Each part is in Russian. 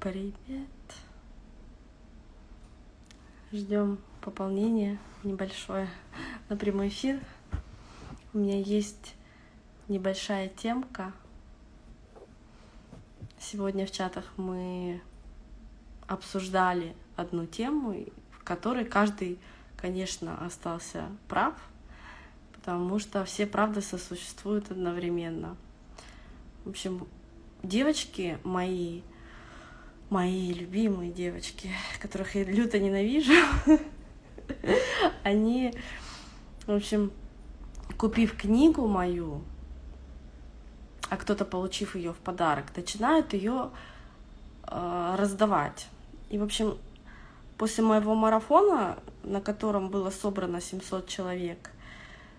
Привет. Ждем пополнения небольшое на прямой эфир. У меня есть небольшая темка. Сегодня в чатах мы обсуждали одну тему, в которой каждый, конечно, остался прав, потому что все правды сосуществуют одновременно. В общем, девочки мои, мои любимые девочки, которых я люто ненавижу, они, в общем, купив книгу мою, а кто-то, получив ее в подарок, начинают ее э, раздавать. И, в общем, после моего марафона, на котором было собрано 700 человек,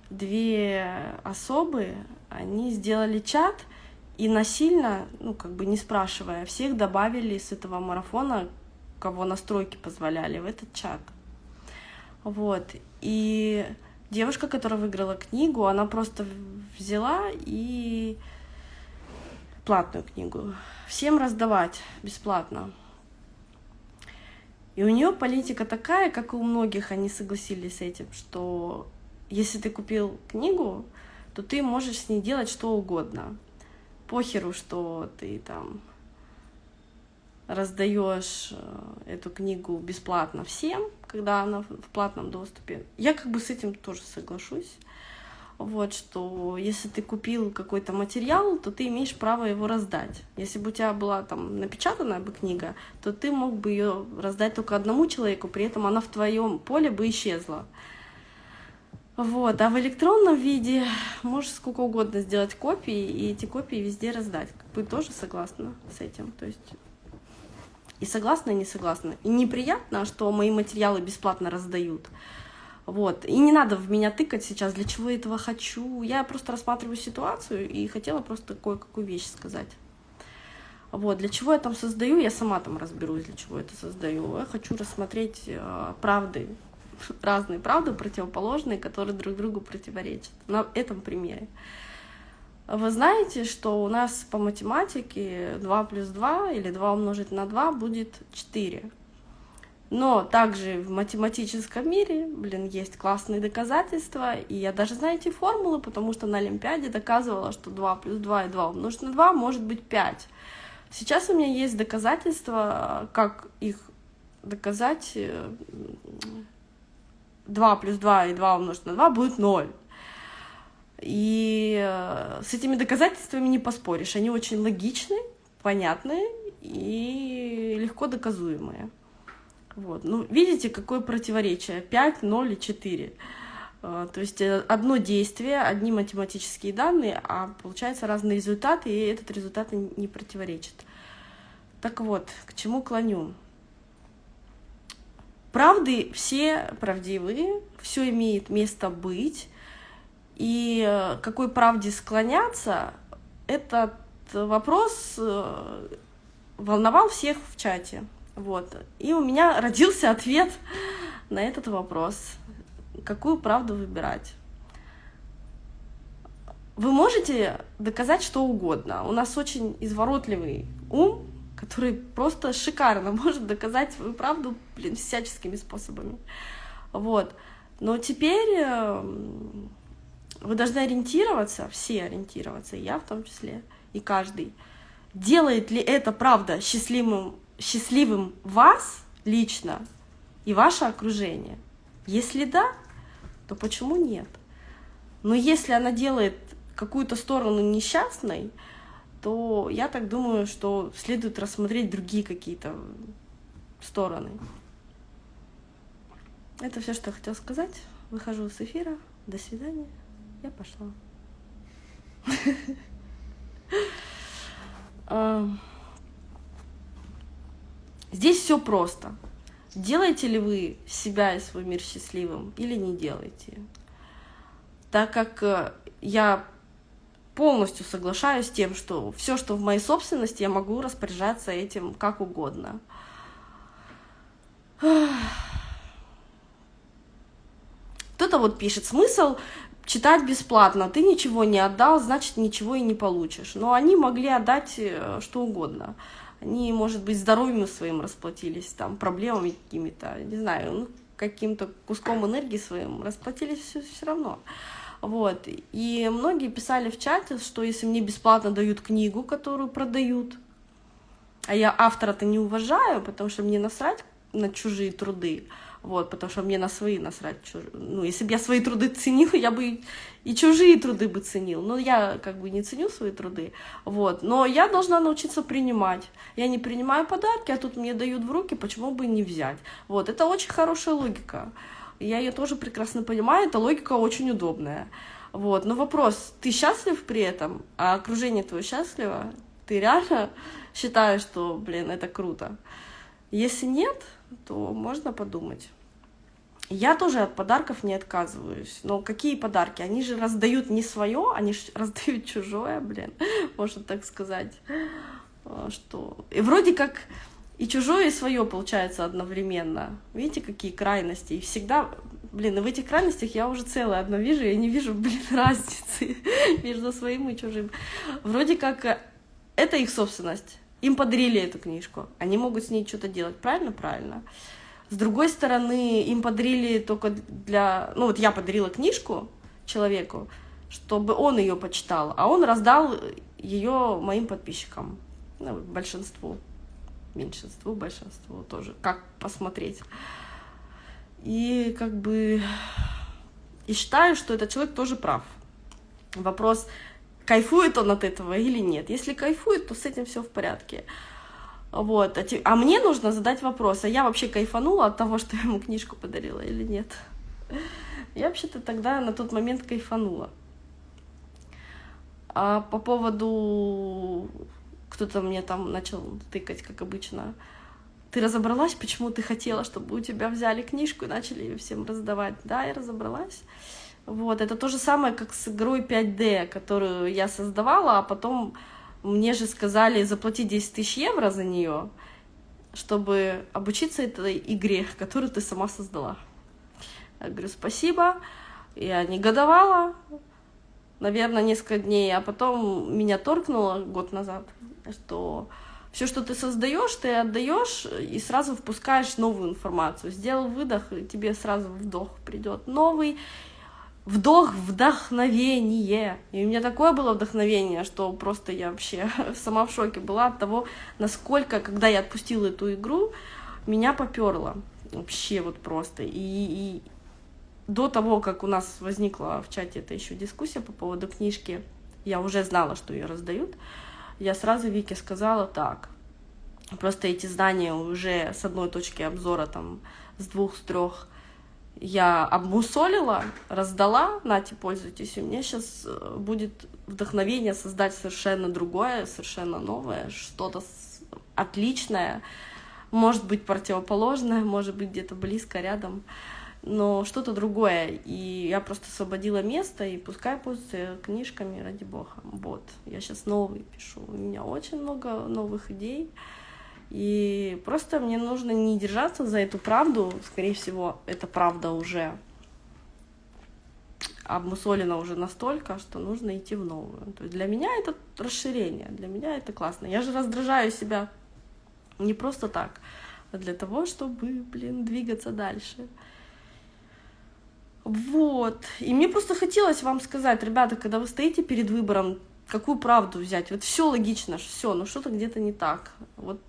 две особы, они сделали чат и насильно, ну, как бы не спрашивая, всех добавили с этого марафона, кого настройки позволяли, в этот чат. Вот. И девушка, которая выиграла книгу, она просто взяла и платную книгу всем раздавать бесплатно. И у нее политика такая, как и у многих, они согласились с этим, что если ты купил книгу, то ты можешь с ней делать что угодно похеру, что ты там раздаешь э, эту книгу бесплатно всем, когда она в платном доступе. Я как бы с этим тоже соглашусь. Вот, что если ты купил какой-то материал, то ты имеешь право его раздать. Если бы у тебя была там напечатанная бы книга, то ты мог бы ее раздать только одному человеку, при этом она в твоем поле бы исчезла. Вот, а в электронном виде можешь сколько угодно сделать копии, и эти копии везде раздать. Вы тоже согласны с этим? То есть и согласна, и не согласна. И неприятно, что мои материалы бесплатно раздают. Вот. И не надо в меня тыкать сейчас, для чего я этого хочу. Я просто рассматриваю ситуацию и хотела просто кое-какую вещь сказать. Вот, для чего я там создаю, я сама там разберусь, для чего это создаю. Я хочу рассмотреть э, правды разные правды, противоположные, которые друг другу противоречат. На этом примере. Вы знаете, что у нас по математике 2 плюс 2 или 2 умножить на 2 будет 4. Но также в математическом мире, блин, есть классные доказательства, и я даже знаю эти формулы, потому что на Олимпиаде доказывала, что 2 плюс 2 и 2 умножить на 2 может быть 5. Сейчас у меня есть доказательства, как их доказать 2 плюс 2 и 2 умножить на 2 будет 0. И э, с этими доказательствами не поспоришь. Они очень логичны, понятные и легко доказуемые. Вот. Ну, видите, какое противоречие? 5, 0 и 4. Э, то есть э, одно действие, одни математические данные, а получается разные результаты, и этот результат не противоречит. Так вот, к чему клоню? Правды все правдивые, все имеет место быть. И э, какой правде склоняться, этот вопрос э, волновал всех в чате. Вот. И у меня родился ответ на этот вопрос. Какую правду выбирать? Вы можете доказать что угодно. У нас очень изворотливый ум, который просто шикарно может доказать свою правду, блин, всяческими способами. Вот. Но теперь эм, вы должны ориентироваться, все ориентироваться, и я в том числе, и каждый. Делает ли это правда счастливым, счастливым вас лично и ваше окружение? Если да, то почему нет? Но если она делает какую-то сторону несчастной, то я так думаю, что следует рассмотреть другие какие-то стороны. Это все, что я хотела сказать. Выхожу с эфира. До свидания. Я пошла. Здесь все просто. Делаете ли вы себя и свой мир счастливым или не делаете? Так как э, я полностью соглашаюсь с тем, что все, что в моей собственности, я могу распоряжаться этим как угодно. Кто-то вот пишет, смысл читать бесплатно, ты ничего не отдал, значит ничего и не получишь. Но они могли отдать э, что угодно. они, может быть, здоровьем своим расплатились, там, проблемами какими-то, не знаю, ну, каким-то куском энергии своим расплатились все, все равно. Вот. И многие писали в чате, что если мне бесплатно дают книгу, которую продают, а я автора-то не уважаю, потому что мне насрать на чужие труды, вот, потому что мне на свои насрать. Чуж... Ну, если бы я свои труды ценил, я бы и чужие труды бы ценил. Но я как бы не ценю свои труды, вот. Но я должна научиться принимать. Я не принимаю подарки, а тут мне дают в руки, почему бы не взять? Вот, это очень хорошая логика. Я ее тоже прекрасно понимаю, эта логика очень удобная. Вот, но вопрос, ты счастлив при этом, а окружение твое счастливо? Ты реально считаешь, что, блин, это круто? Если нет, то можно подумать. Я тоже от подарков не отказываюсь. Но какие подарки? Они же раздают не свое, они же раздают чужое, блин, можно так сказать. А, что... И вроде как и чужое, и свое получается одновременно. Видите, какие крайности? И всегда, блин, и в этих крайностях я уже целое одно вижу, я не вижу, блин, разницы между своим и чужим. Вроде как э, это их собственность. Им подарили эту книжку, они могут с ней что-то делать, правильно? Правильно. С другой стороны, им подарили только для... Ну вот я подарила книжку человеку, чтобы он ее почитал, а он раздал ее моим подписчикам, ну, большинству, меньшинству, большинству тоже, как посмотреть. И как бы... И считаю, что этот человек тоже прав. Вопрос, кайфует он от этого или нет. Если кайфует, то с этим все в порядке. Вот. А, те... а мне нужно задать вопрос, а я вообще кайфанула от того, что я ему книжку подарила или нет? Я вообще-то тогда на тот момент кайфанула. А по поводу... Кто-то мне там начал тыкать, как обычно. Ты разобралась, почему ты хотела, чтобы у тебя взяли книжку и начали ее всем раздавать? Да, я разобралась. Вот, это то же самое, как с игрой 5D, которую я создавала, а потом мне же сказали заплатить 10 тысяч евро за нее, чтобы обучиться этой игре, которую ты сама создала. Я говорю, спасибо. Я негодовала, наверное, несколько дней, а потом меня торкнуло год назад, что все, что ты создаешь, ты отдаешь и сразу впускаешь новую информацию. Сделал выдох, и тебе сразу вдох придет новый, вдох, вдохновение. И у меня такое было вдохновение, что просто я вообще сама в шоке была от того, насколько, когда я отпустила эту игру, меня поперло. Вообще вот просто. И, и до того, как у нас возникла в чате эта еще дискуссия по поводу книжки, я уже знала, что ее раздают, я сразу Вике сказала так. Просто эти знания уже с одной точки обзора, там, с двух, с трех я обмусолила, раздала, нате, пользуйтесь, и меня сейчас э, будет вдохновение создать совершенно другое, совершенно новое, что-то отличное, может быть противоположное, может быть где-то близко, рядом, но что-то другое. И я просто освободила место, и пускай пользуются книжками, ради бога. Вот, я сейчас новый пишу, у меня очень много новых идей, и просто мне нужно не держаться за эту правду, скорее всего, эта правда уже обмусолена уже настолько, что нужно идти в новую. То есть для меня это расширение, для меня это классно. Я же раздражаю себя не просто так, а для того, чтобы, блин, двигаться дальше. Вот. И мне просто хотелось вам сказать, ребята, когда вы стоите перед выбором, какую правду взять, вот все логично, все, но что-то где-то не так. Вот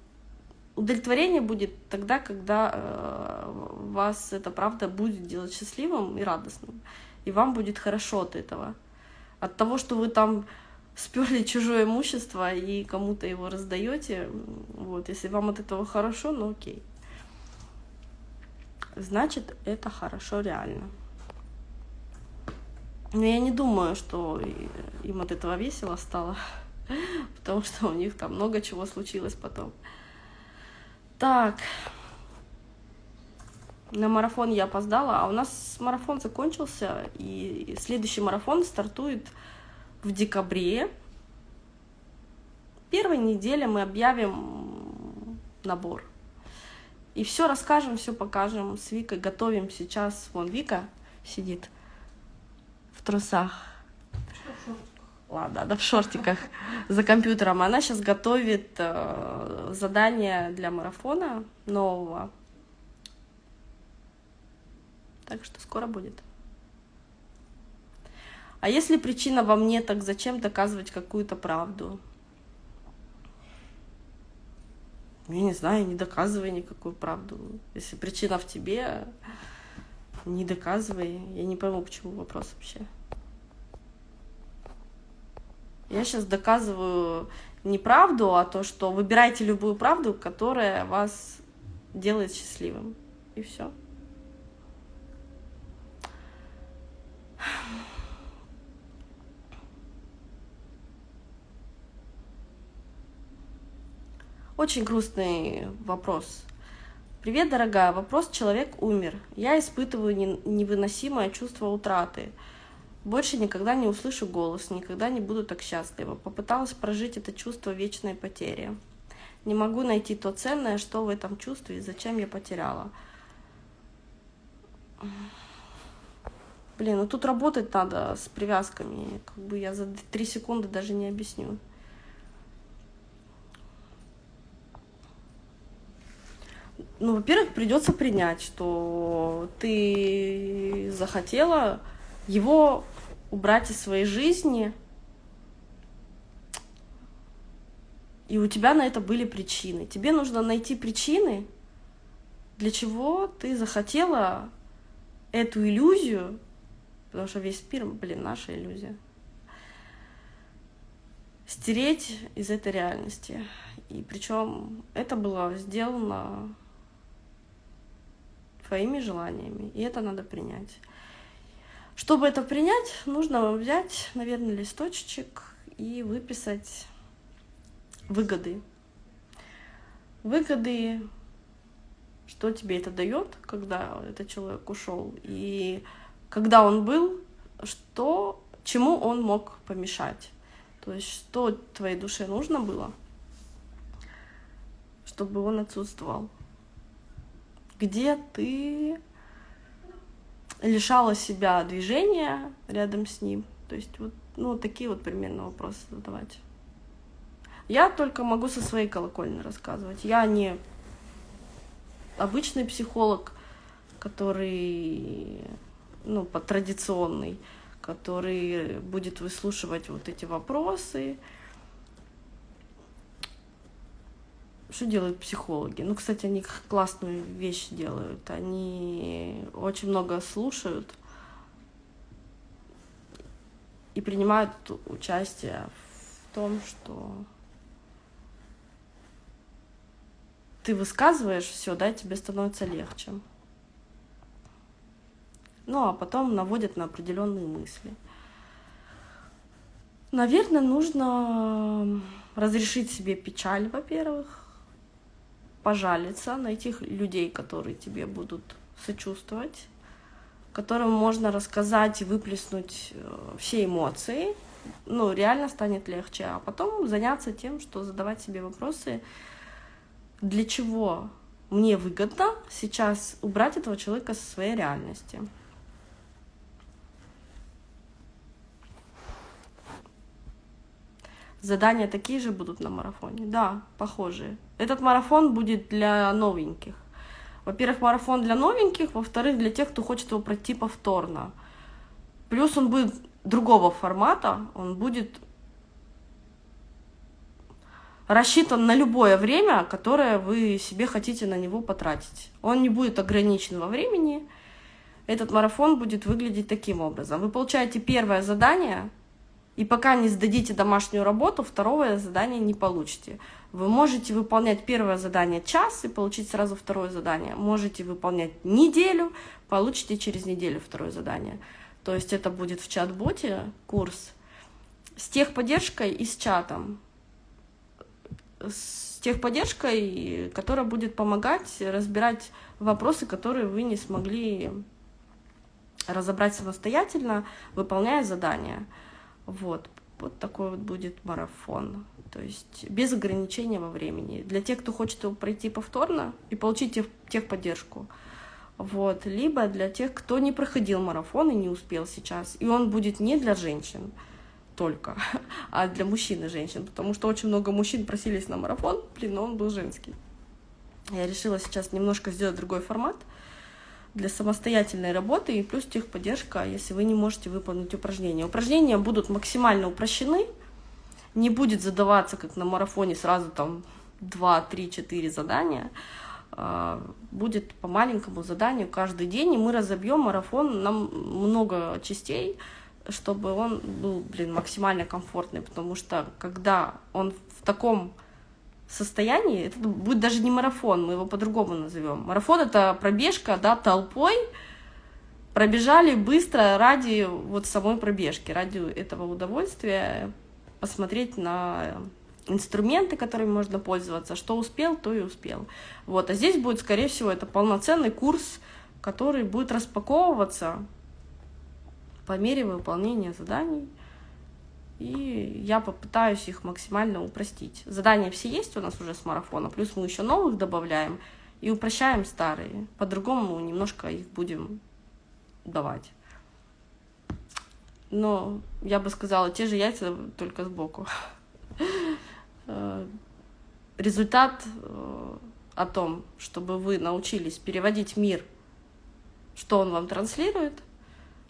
удовлетворение будет тогда, когда э, вас эта правда будет делать счастливым и радостным. И вам будет хорошо от этого. От того, что вы там сперли чужое имущество и кому-то его раздаете, вот, если вам от этого хорошо, ну окей. Значит, это хорошо реально. Но я не думаю, что им от этого весело стало, потому что у них там много чего случилось потом. Так. На марафон я опоздала, а у нас марафон закончился, и следующий марафон стартует в декабре. Первой неделе мы объявим набор. И все расскажем, все покажем. С Викой готовим сейчас. Вон Вика сидит в трусах. ладно, она в шортиках за компьютером. Она сейчас готовит э, задание для марафона нового. Так что скоро будет. А если причина во мне, так зачем доказывать какую-то правду? Я не знаю, не доказывай никакую правду. Если причина в тебе, не доказывай. Я не пойму, почему вопрос вообще. Я сейчас доказываю не правду, а то, что выбирайте любую правду, которая вас делает счастливым. И все. Очень грустный вопрос. Привет, дорогая. Вопрос «Человек умер». Я испытываю невыносимое чувство утраты. Больше никогда не услышу голос, никогда не буду так счастлива. Попыталась прожить это чувство вечной потери. Не могу найти то ценное, что в этом чувстве и зачем я потеряла. Блин, ну тут работать надо с привязками. Как бы я за три секунды даже не объясню. Ну, во-первых, придется принять, что ты захотела его убрать из своей жизни, и у тебя на это были причины. Тебе нужно найти причины, для чего ты захотела эту иллюзию, потому что весь мир, блин, наша иллюзия, стереть из этой реальности. И причем это было сделано твоими желаниями, и это надо принять. Чтобы это принять, нужно взять, наверное, листочек и выписать выгоды. Выгоды, что тебе это дает, когда этот человек ушел, и когда он был, что, чему он мог помешать. То есть, что твоей душе нужно было, чтобы он отсутствовал где ты лишала себя движения рядом с ним. То есть вот ну, такие вот примерно вопросы задавать. Я только могу со своей колокольни рассказывать. Я не обычный психолог, который, ну, по традиционный, который будет выслушивать вот эти вопросы, что делают психологи? Ну, кстати, они классную вещь делают. Они очень много слушают и принимают участие в том, что ты высказываешь все, да, тебе становится легче. Ну, а потом наводят на определенные мысли. Наверное, нужно разрешить себе печаль, во-первых, пожалиться на этих людей, которые тебе будут сочувствовать, которым можно рассказать и выплеснуть э, все эмоции, ну, реально станет легче. А потом заняться тем, что задавать себе вопросы, для чего мне выгодно сейчас убрать этого человека со своей реальности. Задания такие же будут на марафоне? Да, похожие. Этот марафон будет для новеньких. Во-первых, марафон для новеньких, во-вторых, для тех, кто хочет его пройти повторно. Плюс он будет другого формата, он будет рассчитан на любое время, которое вы себе хотите на него потратить. Он не будет ограничен во времени. Этот марафон будет выглядеть таким образом. Вы получаете первое задание, и пока не сдадите домашнюю работу, второе задание не получите. Вы можете выполнять первое задание час и получить сразу второе задание. Можете выполнять неделю, получите через неделю второе задание. То есть это будет в чат-боте курс с техподдержкой и с чатом. С техподдержкой, которая будет помогать разбирать вопросы, которые вы не смогли разобрать самостоятельно, выполняя задания. Вот, вот такой вот будет марафон. То есть без ограничения во времени. Для тех, кто хочет его пройти повторно и получить тех, техподдержку. Вот. Либо для тех, кто не проходил марафон и не успел сейчас. И он будет не для женщин. только, а для мужчин и женщин, потому что очень много мужчин просились на марафон, блин, но он был женский. Я решила сейчас немножко сделать другой формат для самостоятельной работы и плюс техподдержка, если вы не можете выполнить упражнения. Упражнения будут максимально упрощены, не будет задаваться, как на марафоне, сразу там 2, 3, 4 задания, а, будет по маленькому заданию каждый день, и мы разобьем марафон. На много частей, чтобы он был, блин, максимально комфортный, потому что когда он в таком состоянии, это будет даже не марафон, мы его по-другому назовем. Марафон — это пробежка, да, толпой, пробежали быстро ради вот самой пробежки, ради этого удовольствия, посмотреть на инструменты, которыми можно пользоваться, что успел, то и успел. Вот, а здесь будет, скорее всего, это полноценный курс, который будет распаковываться по мере выполнения заданий, и я попытаюсь их максимально упростить. Задания все есть у нас уже с марафона, плюс мы еще новых добавляем и упрощаем старые. По-другому немножко их будем давать. Но я бы сказала, те же яйца, только сбоку. Э, результат э, о том, чтобы вы научились переводить мир, что он вам транслирует,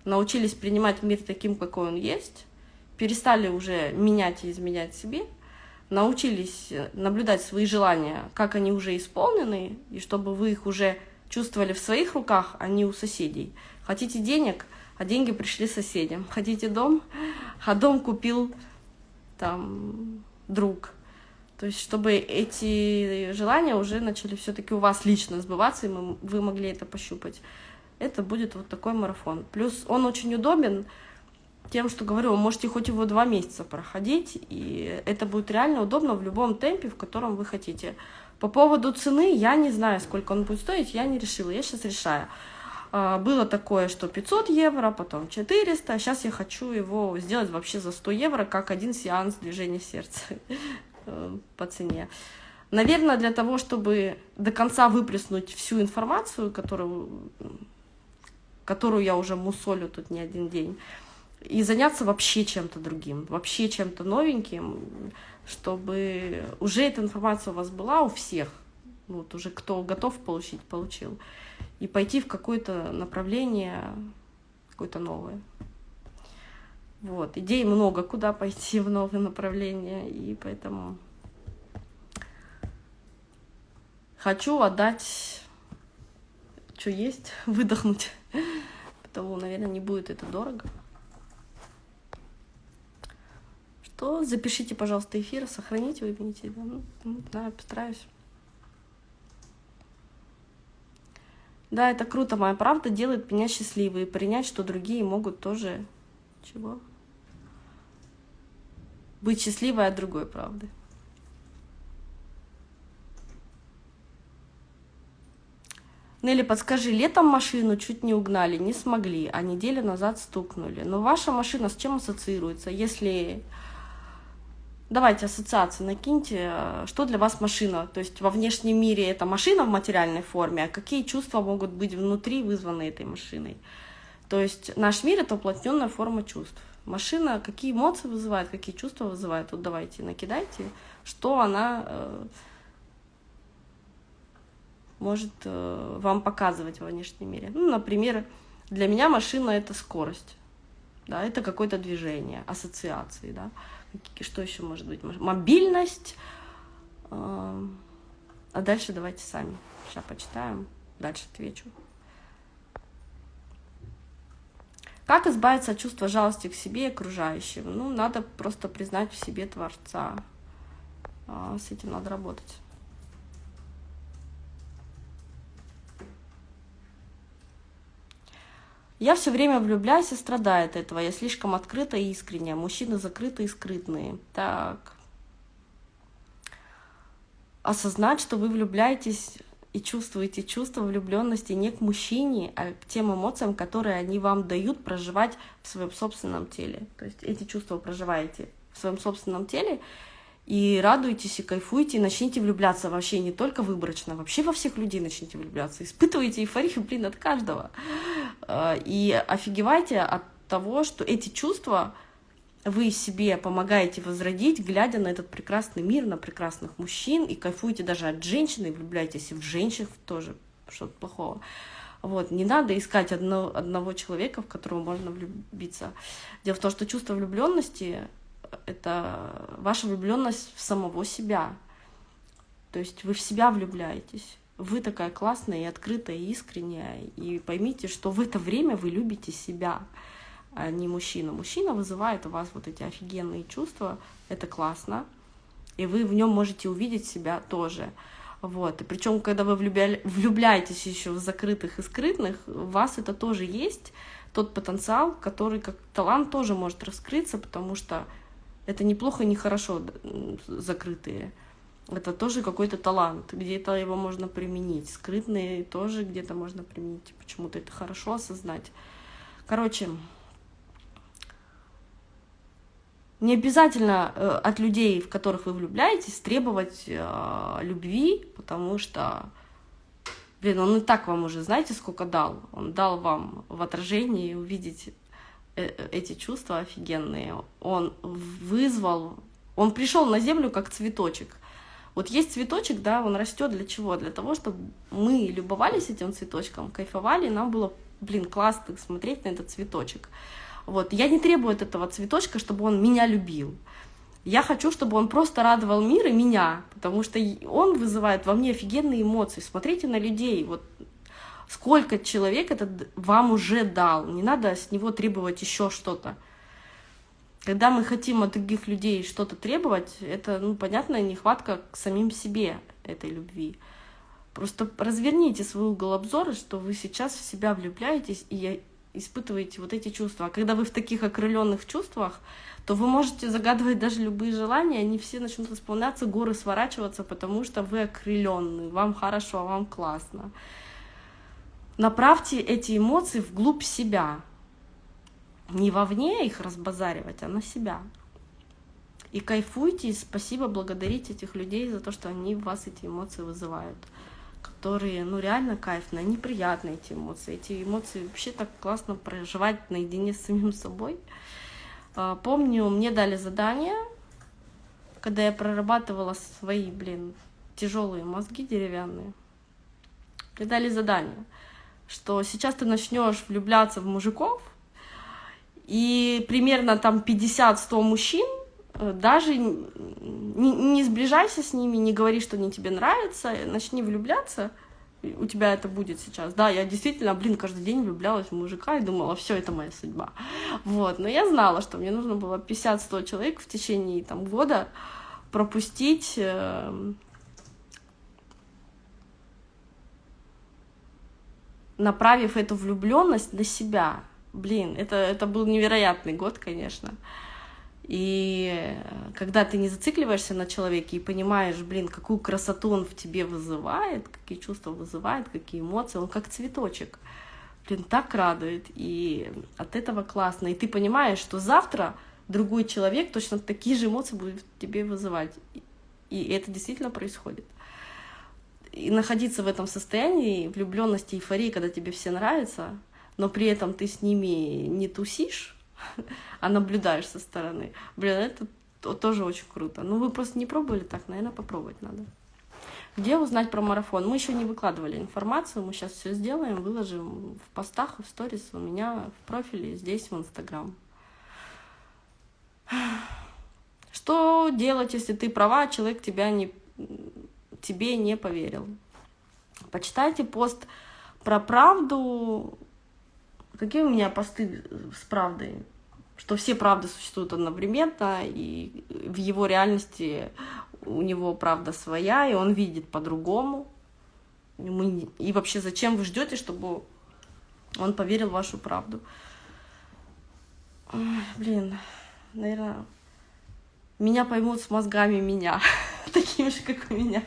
научились принимать мир таким, какой он есть, перестали уже менять и изменять себе, научились наблюдать свои желания, как они уже исполнены, и чтобы вы их уже чувствовали в своих руках, а не у соседей. Хотите денег, а деньги пришли соседям. Хотите дом, а дом купил там друг. То есть, чтобы эти желания уже начали все-таки у вас лично сбываться, и вы могли это пощупать. Это будет вот такой марафон. Плюс он очень удобен тем, что говорю, вы можете хоть его два месяца проходить, и это будет реально удобно в любом темпе, в котором вы хотите. По поводу цены, я не знаю, сколько он будет стоить, я не решила, я сейчас решаю. А, было такое, что 500 евро, потом 400, сейчас я хочу его сделать вообще за 100 евро, как один сеанс движения сердца. Э, по цене. Наверное, для того, чтобы до конца выплеснуть всю информацию, которую, которую я уже мусолю тут не один день, и заняться вообще чем-то другим, вообще чем-то новеньким, чтобы уже эта информация у вас была у всех, вот уже кто готов получить, получил, и пойти в какое-то направление, какое-то новое. Вот, идей много, куда пойти в новые направления, и поэтому хочу отдать, что есть, выдохнуть, потому, наверное, не будет это дорого. Что, запишите, пожалуйста, эфир, сохраните, выпейте, да, ну, ну, да, постараюсь. Да, это круто, моя правда делает меня счастливой, и принять, что другие могут тоже... Чего? быть счастливой от другой правды. Нелли, подскажи, летом машину чуть не угнали, не смогли, а неделю назад стукнули. Но ваша машина с чем ассоциируется? Если... Давайте ассоциации накиньте, что для вас машина? То есть во внешнем мире это машина в материальной форме, а какие чувства могут быть внутри вызваны этой машиной? То есть наш мир — это уплотненная форма чувств машина какие эмоции вызывает, какие чувства вызывает. Вот давайте накидайте, что она э, может э, вам показывать во внешнем мире. Ну, например, для меня машина это скорость, да, это какое-то движение, ассоциации, да. Что еще может быть? Мобильность. Э, а дальше давайте сами. Сейчас почитаем, дальше отвечу. Как избавиться от чувства жалости к себе и окружающим? Ну, надо просто признать в себе Творца. А, с этим надо работать. Я все время влюбляюсь и страдаю от этого. Я слишком открыта и искренняя. Мужчины закрытые и скрытные. Так. Осознать, что вы влюбляетесь и чувствуете чувство влюбленности не к мужчине, а к тем эмоциям, которые они вам дают проживать в своем собственном теле. То есть эти чувства проживаете в своем собственном теле и радуйтесь, и кайфуйте, и начните влюбляться вообще не только выборочно, вообще во всех людей начните влюбляться. Испытывайте эйфорию, блин, от каждого. А, и офигевайте от того, что эти чувства вы себе помогаете возродить, глядя на этот прекрасный мир, на прекрасных мужчин, и кайфуете даже от женщины, и влюбляетесь в женщин тоже, что-то плохого. Вот, не надо искать одно, одного человека, в которого можно влюбиться. Дело в том, что чувство влюбленности — это ваша влюбленность в самого себя. То есть вы в себя влюбляетесь. Вы такая классная и открытая, и искренняя. И поймите, что в это время вы любите себя, а не мужчину. Мужчина вызывает у вас вот эти офигенные чувства. Это классно. И вы в нем можете увидеть себя тоже. Вот. И причем, когда вы влюбля... влюбляетесь еще в закрытых и скрытных, у вас это тоже есть, тот потенциал, который как талант тоже может раскрыться, потому что это неплохо и нехорошо закрытые. Это тоже какой-то талант, где-то его можно применить. Скрытные тоже где-то можно применить. Почему-то это хорошо осознать. Короче, Не обязательно э, от людей, в которых вы влюбляетесь, требовать э, любви, потому что, блин, он и так вам уже, знаете, сколько дал? Он дал вам в отражении увидеть э, э эти чувства офигенные. Он вызвал, он пришел на землю как цветочек. Вот есть цветочек, да, он растет для чего? Для того, чтобы мы любовались этим цветочком, кайфовали, нам было, блин, классно смотреть на этот цветочек. Вот. Я не требую от этого цветочка, чтобы он меня любил. Я хочу, чтобы он просто радовал мир и меня, потому что он вызывает во мне офигенные эмоции. Смотрите на людей, вот сколько человек этот вам уже дал. Не надо с него требовать еще что-то. Когда мы хотим от других людей что-то требовать, это, ну, понятная нехватка к самим себе этой любви. Просто разверните свой угол обзора, что вы сейчас в себя влюбляетесь, и испытываете вот эти чувства. А когда вы в таких окрыленных чувствах, то вы можете загадывать даже любые желания, они все начнут исполняться, горы сворачиваться, потому что вы окрыленны, вам хорошо, вам классно. Направьте эти эмоции вглубь себя. Не вовне их разбазаривать, а на себя. И кайфуйте, и спасибо, благодарите этих людей за то, что они в вас эти эмоции вызывают которые, ну, реально кайфные, неприятные эти эмоции. Эти эмоции вообще так классно проживать наедине с самим собой. А, помню, мне дали задание, когда я прорабатывала свои, блин, тяжелые мозги деревянные. Мне дали задание, что сейчас ты начнешь влюбляться в мужиков, и примерно там 50-100 мужчин Э, даже не, не сближайся с ними, не говори, что они тебе нравятся, начни влюбляться, у тебя это будет сейчас. Да, я действительно, блин, каждый день влюблялась в мужика и думала, все, это моя судьба. Вот, но я знала, что мне нужно было 50-100 человек в течение там, года пропустить э, направив эту влюбленность на себя. Блин, это, это был невероятный год, конечно. И когда ты не зацикливаешься на человеке и понимаешь, блин, какую красоту он в тебе вызывает, какие чувства вызывает, какие эмоции, он как цветочек. Блин, так радует. И от этого классно. И ты понимаешь, что завтра другой человек точно такие же эмоции будет в тебе вызывать. И это действительно происходит. И находиться в этом состоянии влюбленности, эйфории, когда тебе все нравятся, но при этом ты с ними не тусишь, а наблюдаешь со стороны. Блин, это тоже очень круто. Ну, вы просто не пробовали так, наверное, попробовать надо. Где узнать про марафон? Мы еще не выкладывали информацию, мы сейчас все сделаем, выложим в постах в сторис у меня в профиле, здесь в Инстаграм. Что делать, если ты права, а человек тебя не, тебе не поверил? Почитайте пост про правду Какие у меня посты с правдой? Что все правды существуют одновременно, и в его реальности у него правда своя, и он видит по-другому. И вообще, зачем вы ждете, чтобы он поверил в вашу правду? Блин, наверное, меня поймут с мозгами меня, такими же, как у меня.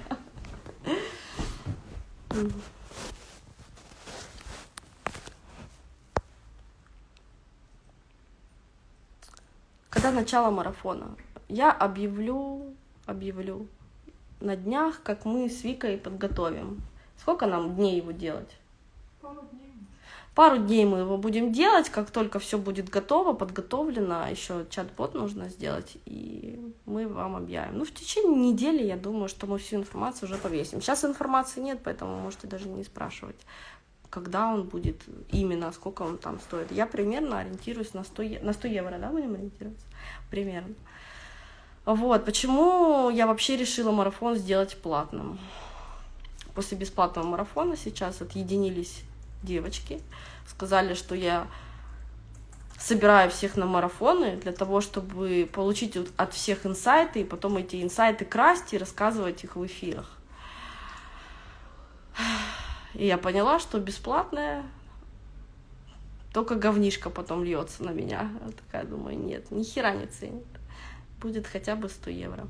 Когда начало марафона? Я объявлю, объявлю на днях, как мы с Викой подготовим. Сколько нам дней его делать? Пару дней. Пару дней мы его будем делать, как только все будет готово, подготовлено, еще чат-бот нужно сделать, и мы вам объявим. Ну, в течение недели, я думаю, что мы всю информацию уже повесим. Сейчас информации нет, поэтому можете даже не спрашивать, когда он будет именно, сколько он там стоит. Я примерно ориентируюсь на 100, на 100 евро, да, будем ориентироваться? Примерно. Вот, почему я вообще решила марафон сделать платным. После бесплатного марафона сейчас отъединились девочки, сказали, что я собираю всех на марафоны для того, чтобы получить от всех инсайты, и потом эти инсайты красть и рассказывать их в эфирах. И я поняла, что бесплатное только говнишка потом льется на меня. Я такая думаю, нет, ни хера не ценит. Будет хотя бы 100 евро.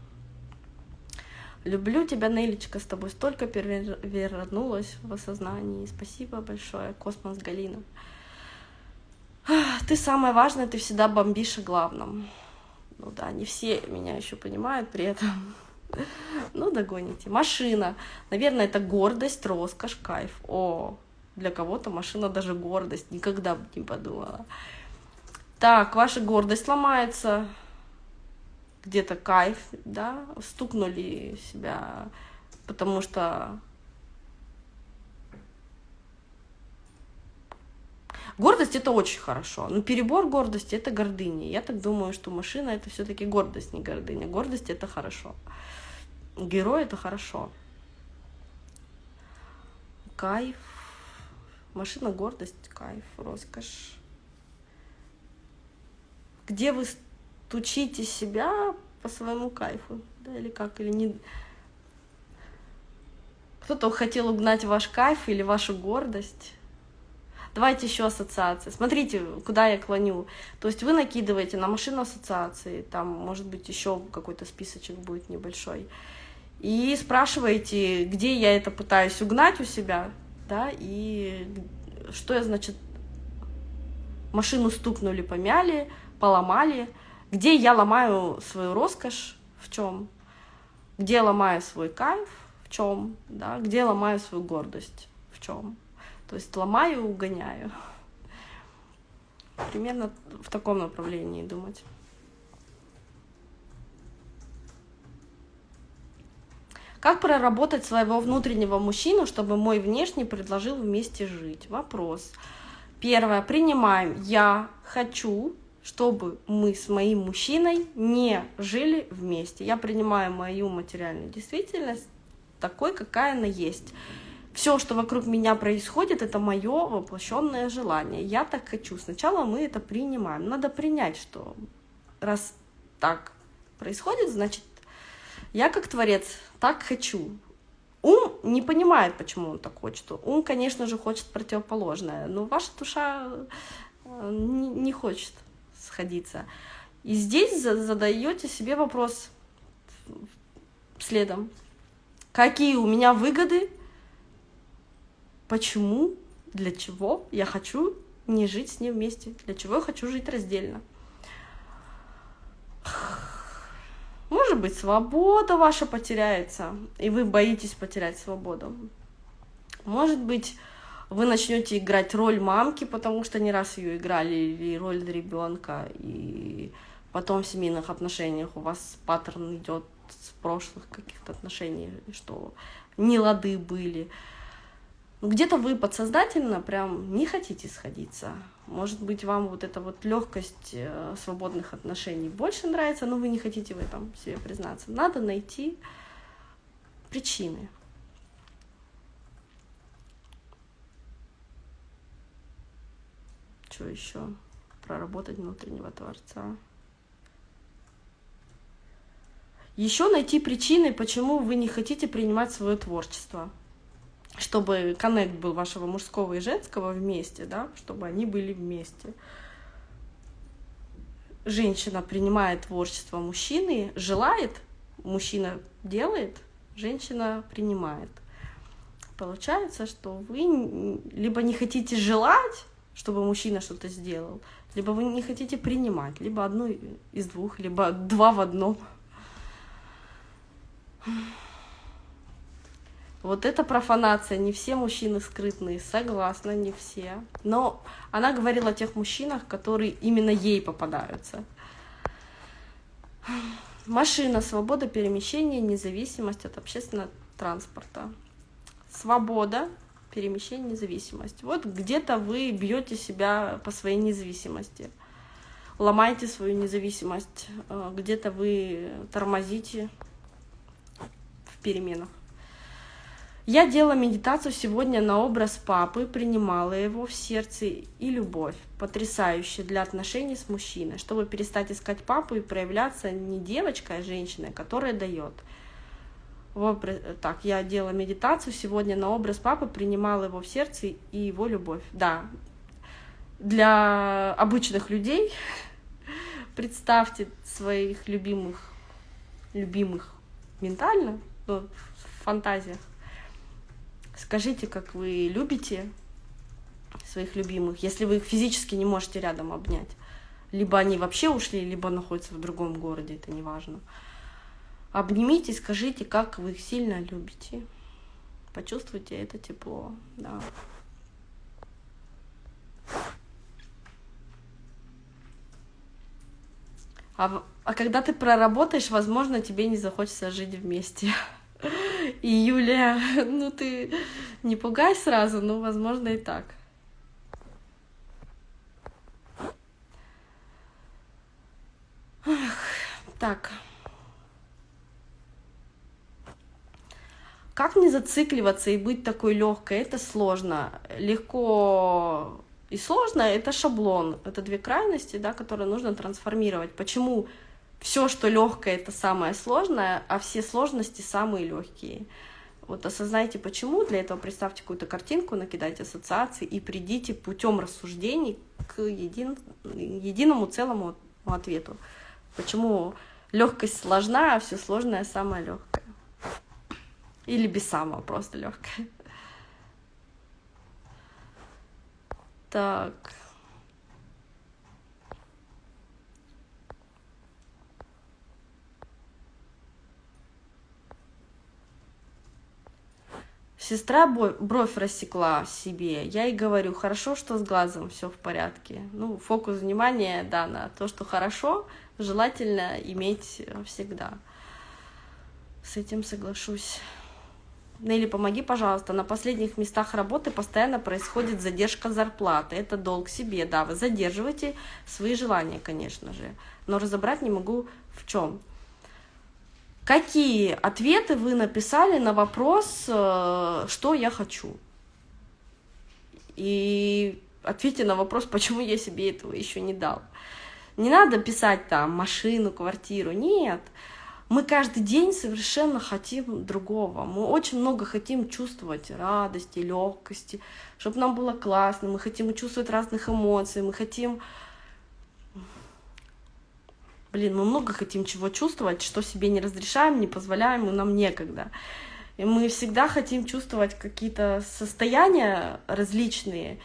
Люблю тебя, Нелечка, с тобой столько перевернулась в осознании. Спасибо большое, Космос Галина. Ты самое важное, ты всегда бомбишь о главном. Ну да, не все меня еще понимают при этом. Ну, догоните. Машина. Наверное, это гордость, роскошь, кайф. О, для кого-то машина даже гордость. Никогда бы не подумала. Так, ваша гордость ломается где-то кайф, да, стукнули себя, потому что Гордость это очень хорошо, но перебор гордости это гордыня. Я так думаю, что машина это все-таки гордость, не гордыня. Гордость это хорошо. Герой это хорошо. Кайф. Машина гордость, кайф, роскошь. Где вы стучите себя по своему кайфу, да, или как, или не... Кто-то хотел угнать ваш кайф или вашу гордость. Давайте еще ассоциации. Смотрите, куда я клоню. То есть вы накидываете на машину ассоциации, там, может быть, еще какой-то списочек будет небольшой, и спрашиваете, где я это пытаюсь угнать у себя, да, и что я, значит, машину стукнули, помяли, поломали, где я ломаю свою роскошь, в чем, где ломаю свой кайф, в чем, да, где ломаю свою гордость, в чем. То есть ломаю, угоняю. Примерно в таком направлении думать. Как проработать своего внутреннего мужчину, чтобы мой внешний предложил вместе жить? Вопрос. Первое. Принимаем. Я хочу чтобы мы с моим мужчиной не жили вместе. Я принимаю мою материальную действительность такой, какая она есть. Все, что вокруг меня происходит, это мое воплощенное желание. Я так хочу. Сначала мы это принимаем. Надо принять, что раз так происходит, значит, я как творец так хочу. Ум не понимает, почему он так хочет. Ум, конечно же, хочет противоположное, но ваша душа э, не хочет сходиться. И здесь задаете себе вопрос следом. Какие у меня выгоды? Почему? Для чего я хочу не жить с ним вместе? Для чего я хочу жить раздельно? Может быть, свобода ваша потеряется, и вы боитесь потерять свободу. Может быть, вы начнете играть роль мамки, потому что не раз ее играли, или роль ребенка, и потом в семейных отношениях у вас паттерн идет с прошлых каких-то отношений, что не лады были. Где-то вы подсознательно прям не хотите сходиться. Может быть, вам вот эта вот легкость э, свободных отношений больше нравится, но вы не хотите в этом себе признаться. Надо найти причины. Что еще? Проработать внутреннего Творца. Еще найти причины, почему вы не хотите принимать свое творчество. Чтобы коннект был вашего мужского и женского вместе, да, чтобы они были вместе. Женщина принимает творчество мужчины, желает, мужчина делает, женщина принимает. Получается, что вы либо не хотите желать, чтобы мужчина что-то сделал. Либо вы не хотите принимать, либо одну из двух, либо два в одном. Вот это профанация, не все мужчины скрытные, согласна, не все. Но она говорила о тех мужчинах, которые именно ей попадаются. Машина, свобода перемещения, независимость от общественного транспорта. Свобода, перемещение, независимость. Вот где-то вы бьете себя по своей независимости, ломаете свою независимость, э, где-то вы тормозите в переменах. Я делала медитацию сегодня на образ папы, принимала его в сердце и любовь, потрясающая для отношений с мужчиной, чтобы перестать искать папу и проявляться не девочкой, а женщиной, которая дает. Так, я делала медитацию сегодня на образ папы, принимала его в сердце и его любовь. Да, для обычных людей представьте своих любимых, любимых ментально, ну, в фантазиях, Скажите, как вы любите своих любимых, если вы их физически не можете рядом обнять. Либо они вообще ушли, либо находятся в другом городе, это не важно. Обнимите, скажите, как вы их сильно любите. Почувствуйте это тепло, да. А, а когда ты проработаешь, возможно, тебе не захочется жить вместе. И Юлия, ну ты не пугай сразу, но возможно и так. Так. Как не зацикливаться и быть такой легкой? Это сложно. Легко и сложно это шаблон. Это две крайности, да, которые нужно трансформировать. Почему все, что легкое, это самое сложное, а все сложности самые легкие. Вот осознайте почему, для этого представьте какую-то картинку, накидайте ассоциации и придите путем рассуждений к един, единому целому ответу. Почему легкость сложна, а все сложное самое легкое. Или без самого, просто легкое. Так. Сестра бровь рассекла себе. Я ей говорю, хорошо, что с глазом все в порядке. Ну, фокус внимания, да, на то, что хорошо, желательно иметь всегда. С этим соглашусь. Нелли, помоги, пожалуйста. На последних местах работы постоянно происходит задержка зарплаты. Это долг себе, да. Вы задерживаете свои желания, конечно же. Но разобрать не могу в чем. Какие ответы вы написали на вопрос, э, что я хочу? И ответьте на вопрос, почему я себе этого еще не дал. Не надо писать там машину, квартиру, нет. Мы каждый день совершенно хотим другого. Мы очень много хотим чувствовать радости, легкости, чтобы нам было классно. Мы хотим чувствовать разных эмоций, мы хотим блин, мы много хотим чего чувствовать, что себе не разрешаем, не позволяем, и нам некогда. И мы всегда хотим чувствовать какие-то состояния различные,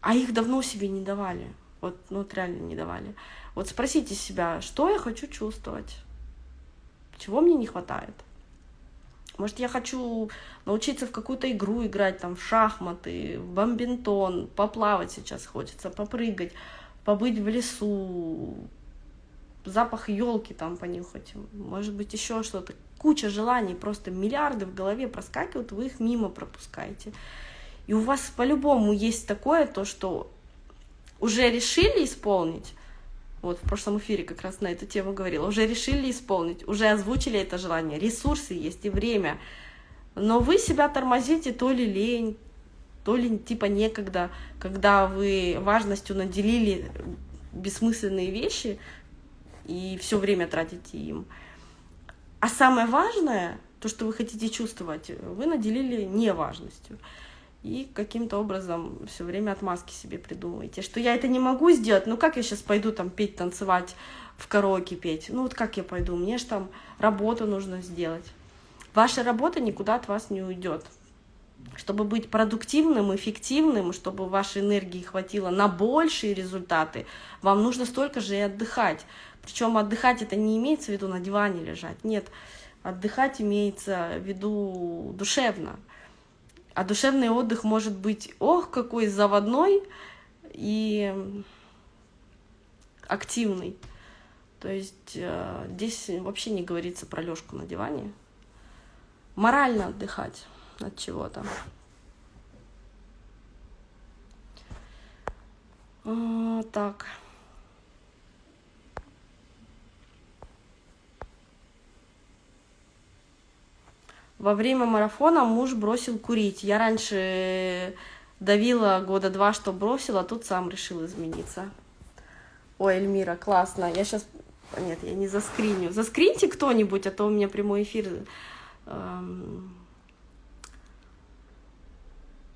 а их давно себе не давали. Вот, ну вот реально не давали. Вот спросите себя, что я хочу чувствовать, чего мне не хватает. Может, я хочу научиться в какую-то игру играть, там, в шахматы, в бомбинтон, поплавать сейчас хочется, попрыгать, побыть в лесу, запах елки там понюхать, может быть, еще что-то. Куча желаний, просто миллиарды в голове проскакивают, вы их мимо пропускаете. И у вас по-любому есть такое, то, что уже решили исполнить, вот в прошлом эфире как раз на эту тему говорила, уже решили исполнить, уже озвучили это желание, ресурсы есть и время, но вы себя тормозите то ли лень, то ли типа некогда, когда вы важностью наделили бессмысленные вещи, и все время тратите им. А самое важное, то, что вы хотите чувствовать, вы наделили неважностью. И каким-то образом все время отмазки себе придумываете, что я это не могу сделать, ну как я сейчас пойду там петь, танцевать, в караоке петь, ну вот как я пойду, мне же там работу нужно сделать. Ваша работа никуда от вас не уйдет. Чтобы быть продуктивным, эффективным, чтобы вашей энергии хватило на большие результаты, вам нужно столько же и отдыхать. Причем отдыхать это не имеется в виду на диване лежать. Нет, Отдыхать имеется в виду душевно. А душевный отдых может быть, ох, какой заводной и активный. То есть э, здесь вообще не говорится про лёжку на диване. Морально отдыхать от чего-то. А, так. Во время марафона муж бросил курить. Я раньше давила года два, что бросила, а тут сам решил измениться. Ой, Эльмира, классно. Я сейчас... Нет, я не заскриню. Заскриньте кто-нибудь, а то у меня прямой эфир эм...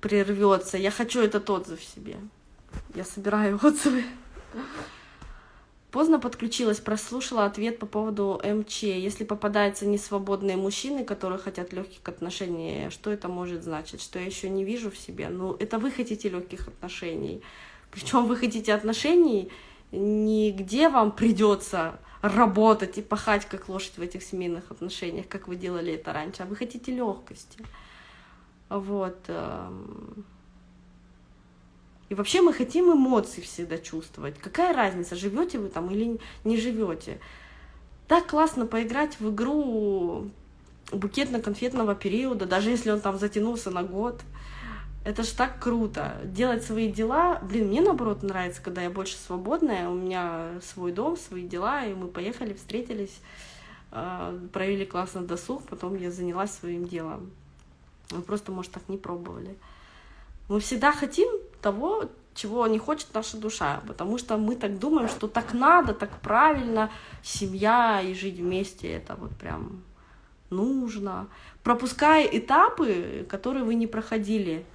прервется. Я хочу этот отзыв себе. Я собираю отзывы. Поздно подключилась, прослушала ответ по поводу МЧ. Если попадаются несвободные мужчины, которые хотят легких отношений, что это может значить? Что я еще не вижу в себе? Ну, это вы хотите легких отношений. Причем вы хотите отношений, не где вам придется работать и пахать как лошадь в этих семейных отношениях, как вы делали это раньше, а вы хотите легкости. Вот. Эм, и вообще мы хотим эмоции всегда чувствовать. Какая разница, живете вы там или не живете? Так классно поиграть в игру букетно-конфетного периода, даже если он там затянулся на год. Это ж так круто. Делать свои дела. Блин, мне наоборот нравится, когда я больше свободная, у меня свой дом, свои дела, и мы поехали, встретились, а, провели классно досуг, потом я занялась своим делом. Мы просто, может, так не пробовали. Мы всегда хотим того, чего не хочет наша душа, потому что мы так думаем, что так надо, так правильно, семья и жить вместе, это вот прям нужно. Пропуская этапы, которые вы не проходили,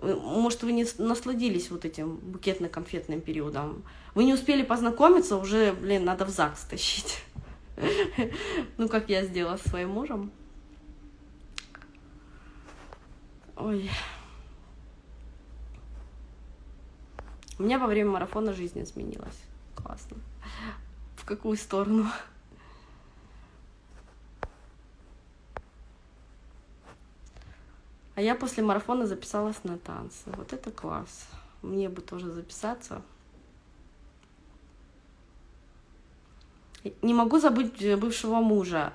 может, вы не насладились вот этим букетно-конфетным периодом, вы не успели познакомиться, уже, блин, надо в ЗАГС тащить. Ну, как я сделала с своим мужем. Ой. У меня во время марафона жизнь изменилась. Классно. В какую сторону? А я после марафона записалась на танцы. Вот это класс. Мне бы тоже записаться. Не могу забыть бывшего мужа.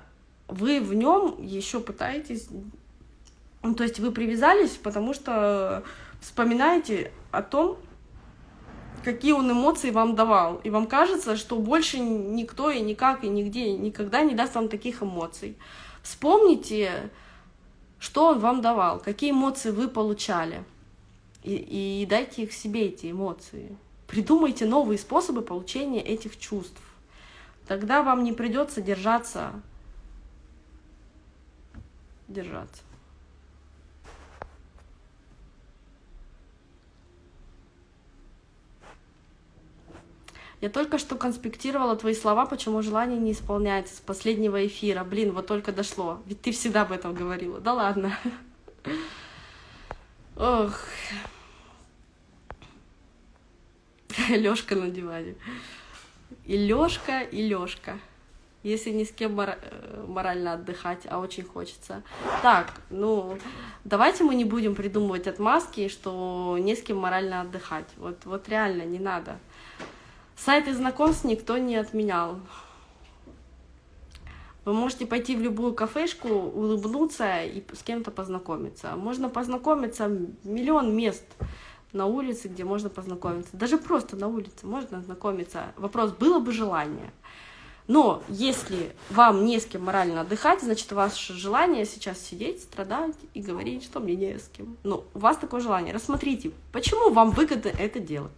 Вы в нем еще пытаетесь... Ну, то есть вы привязались, потому что вспоминаете о том, какие он эмоции вам давал. И вам кажется, что больше никто и никак, и нигде, никогда не даст вам таких эмоций. Вспомните, что он вам давал, какие эмоции вы получали. И, и дайте их себе, эти эмоции. Придумайте новые способы получения этих чувств. Тогда вам не придется держаться. Держаться. Я только что конспектировала твои слова, почему желание не исполняется с последнего эфира. Блин, вот только дошло. Ведь ты всегда об этом говорила. Да ладно. Ох. Лёшка на диване. И Лёшка, и Лёшка. Если ни с кем мор э, морально отдыхать, а очень хочется. Так, ну, давайте мы не будем придумывать отмазки, что не с кем морально отдыхать. Вот, вот реально не надо. Сайты знакомств никто не отменял. Вы можете пойти в любую кафешку, улыбнуться и с кем-то познакомиться. Можно познакомиться миллион мест на улице, где можно познакомиться. Даже просто на улице можно знакомиться. Вопрос, было бы желание. Но если вам не с кем морально отдыхать, значит, ваше желание сейчас сидеть, страдать и говорить, что мне не с кем. Но у вас такое желание. Рассмотрите, почему вам выгодно это делать.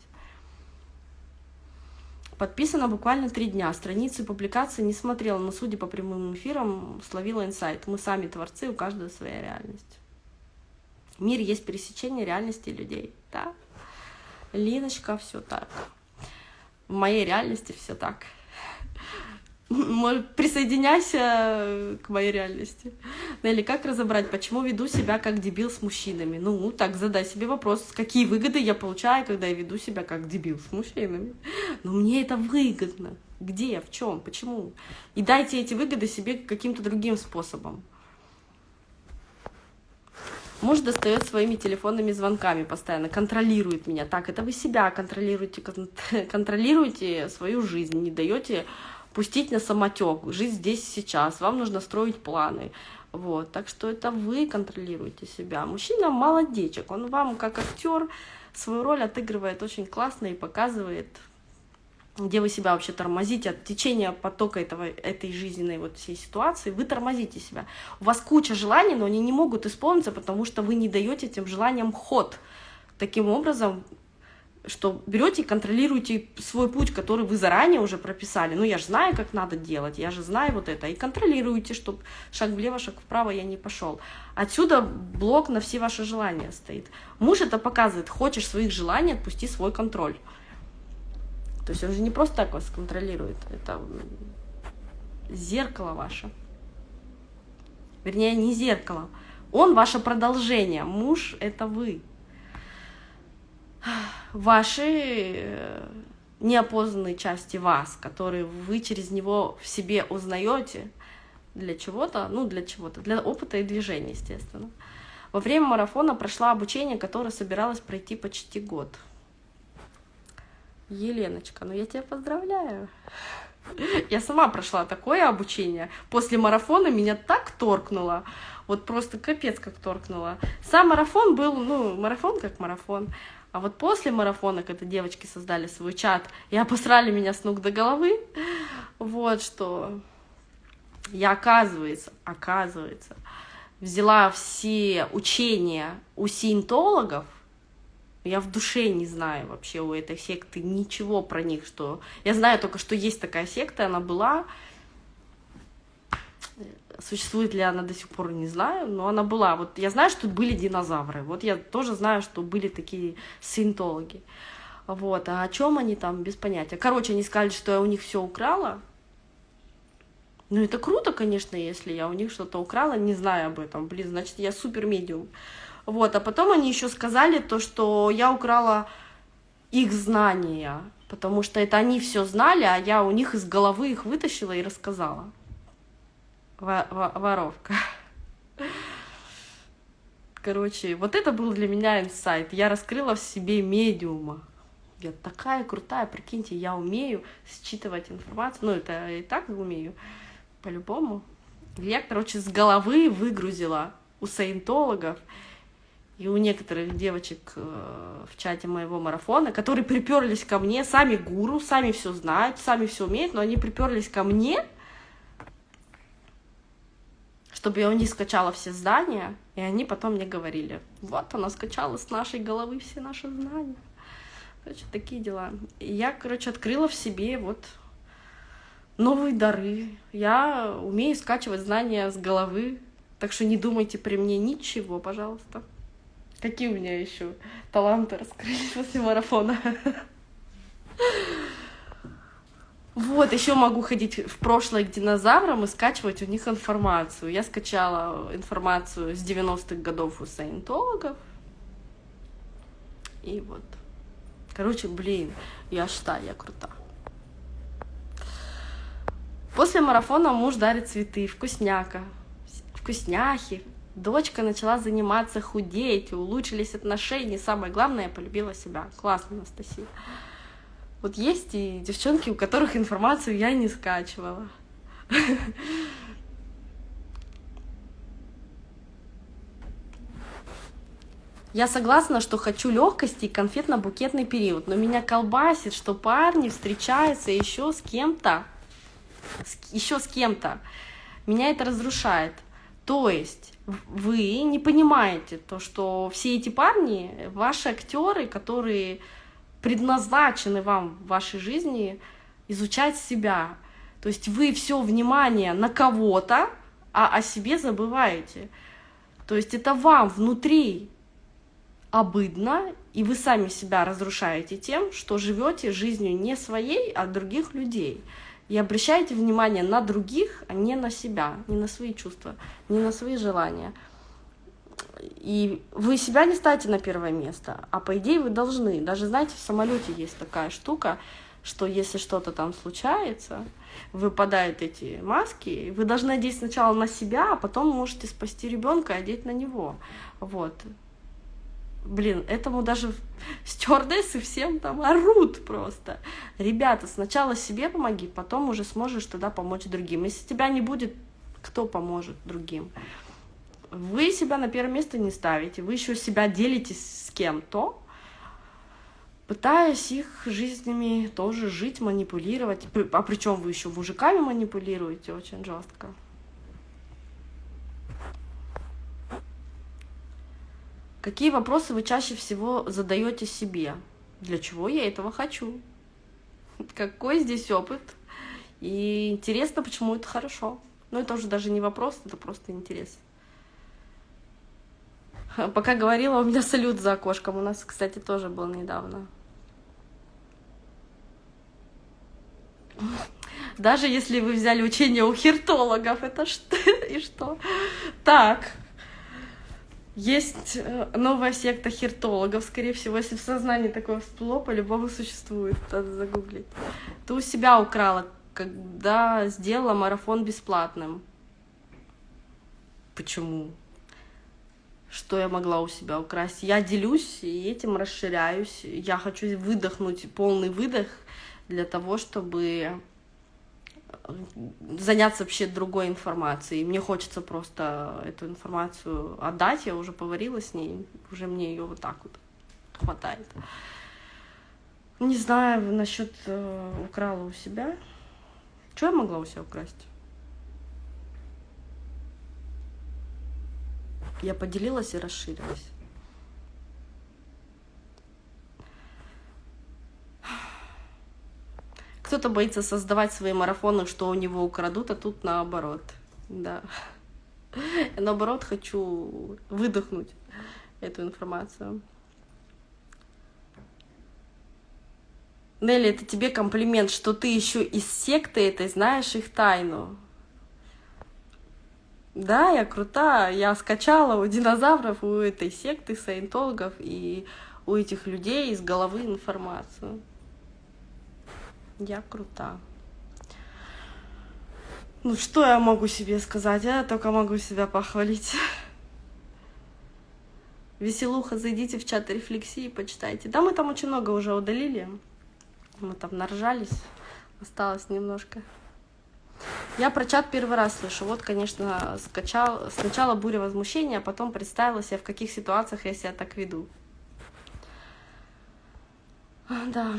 Подписано буквально три дня. Страницы публикации не смотрела, но судя по прямым эфирам, словила инсайт. Мы сами творцы, у каждого своя реальность. Мир есть пересечение реальности людей. Да? Линочка, все так. В моей реальности все так. Присоединяйся к моей реальности. Нелли, как разобрать, почему веду себя как дебил с мужчинами? Ну, так, задай себе вопрос, какие выгоды я получаю, когда я веду себя как дебил с мужчинами. Но мне это выгодно. Где, в чем, почему? И дайте эти выгоды себе каким-то другим способом. Муж достает своими телефонными звонками постоянно, контролирует меня. Так, это вы себя контролируете, контролируете свою жизнь, не даете пустить на самотек, жить здесь сейчас, вам нужно строить планы. Вот, так что это вы контролируете себя. Мужчина молодечек, он вам как актер свою роль отыгрывает очень классно и показывает где вы себя вообще тормозите от течения потока этого, этой жизненной вот всей ситуации, вы тормозите себя. У вас куча желаний, но они не могут исполниться, потому что вы не даете этим желаниям ход. Таким образом, что берете и контролируете свой путь, который вы заранее уже прописали. Ну, я же знаю, как надо делать, я же знаю вот это. И контролируете, чтобы шаг влево, шаг вправо я не пошел. Отсюда блок на все ваши желания стоит. Муж это показывает. Хочешь своих желаний, отпусти свой контроль. То есть он же не просто так вас контролирует, это зеркало ваше. Вернее, не зеркало. Он ваше продолжение, муж — это вы. Ваши э, неопознанные части вас, которые вы через него в себе узнаете для чего-то, ну, для чего-то, для опыта и движения, естественно. Во время марафона прошла обучение, которое собиралась пройти почти год. Еленочка, ну я тебя поздравляю. Я сама прошла такое обучение. После марафона меня так торкнуло. Вот просто капец как торкнуло. Сам марафон был, ну, марафон как марафон. А вот после марафона, когда девочки создали свой чат и обосрали меня с ног до головы, вот что. Я, оказывается, оказывается, взяла все учения у сиентологов, я в душе не знаю вообще у этой секты ничего про них, что... Я знаю только, что есть такая секта, она была. Существует ли она до сих пор, не знаю, но она была. Вот я знаю, что были динозавры. Вот я тоже знаю, что были такие синтологи. Вот, а о чем они там, без понятия. Короче, они сказали, что я у них все украла. Ну, это круто, конечно, если я у них что-то украла, не знаю об этом. Блин, значит, я супер медиум. Вот, а потом они еще сказали то, что я украла их знания, потому что это они все знали, а я у них из головы их вытащила и рассказала. Воровка. Короче, вот это был для меня инсайт. Я раскрыла в себе медиума. Я такая крутая, прикиньте, я умею считывать информацию. Ну, это и так умею, по-любому. Я, короче, с головы выгрузила у саентологов и у некоторых девочек э, в чате моего марафона, которые приперлись ко мне, сами гуру, сами все знают, сами все умеют, но они приперлись ко мне, чтобы я у них скачала все знания, и они потом мне говорили, вот она скачала с нашей головы все наши знания. Короче, такие дела. И я, короче, открыла в себе вот новые дары. Я умею скачивать знания с головы, так что не думайте при мне ничего, пожалуйста. Какие у меня еще таланты раскрылись после марафона? Вот, еще могу ходить в прошлое к динозаврам и скачивать у них информацию. Я скачала информацию с 90-х годов у саентологов. И вот. Короче, блин, я считаю, я крута. После марафона муж дарит цветы, вкусняка, вкусняхи, Дочка начала заниматься, худеть, улучшились отношения. Самое главное, я полюбила себя. Классно, Анастасия. Вот есть и девчонки, у которых информацию я не скачивала. Я согласна, что хочу легкости и конфетно-букетный период, но меня колбасит, что парни встречаются еще с кем-то, еще с кем-то. Меня это разрушает. То есть вы не понимаете то, что все эти парни, ваши актеры, которые предназначены вам в вашей жизни изучать себя. То есть вы все внимание на кого-то, а о себе забываете. То есть это вам внутри обыдно, и вы сами себя разрушаете тем, что живете жизнью не своей, а других людей и обращайте внимание на других, а не на себя, не на свои чувства, не на свои желания. И вы себя не ставите на первое место, а по идее вы должны. Даже, знаете, в самолете есть такая штука, что если что-то там случается, выпадают эти маски, вы должны одеть сначала на себя, а потом можете спасти ребенка и одеть на него. Вот. Блин, этому даже стюардессы всем там орут просто. Ребята, сначала себе помоги, потом уже сможешь тогда помочь другим. Если тебя не будет, кто поможет другим? Вы себя на первое место не ставите, вы еще себя делитесь с кем-то, пытаясь их жизнями тоже жить, манипулировать. А причем вы еще мужиками манипулируете очень жестко. Какие вопросы вы чаще всего задаете себе? Для чего я этого хочу? Какой здесь опыт? И интересно, почему это хорошо. Но это уже даже не вопрос, это просто интерес. Пока говорила, у меня салют за окошком. У нас, кстати, тоже был недавно. Даже если вы взяли учение у хиртологов, это что? И что? Так, есть э, новая секта хиртологов, скорее всего, если в сознании такое всплыло, по-любому существует, надо загуглить. Ты у себя украла, когда сделала марафон бесплатным. Почему? Что я могла у себя украсть? Я делюсь и этим расширяюсь. Я хочу выдохнуть полный выдох для того, чтобы заняться вообще другой информацией. Мне хочется просто эту информацию отдать, я уже поварила с ней, уже мне ее вот так вот хватает. Не знаю насчет э, украла у себя. Что я могла у себя украсть? Я поделилась и расширилась. Кто-то боится создавать свои марафоны, что у него украдут, а тут наоборот. Да. Я наоборот хочу выдохнуть эту информацию. Нелли, это тебе комплимент, что ты еще из секты этой знаешь их тайну. Да, я крута, я скачала у динозавров, у этой секты, саентологов и у этих людей из головы информацию. Я крута. Ну, что я могу себе сказать? Я только могу себя похвалить. Веселуха, зайдите в чат рефлексии, почитайте. Да, мы там очень много уже удалили. Мы там наржались. Осталось немножко. Я про чат первый раз слышу. Вот, конечно, скачал сначала буря возмущения, а потом представила себе, в каких ситуациях я себя так веду. Да.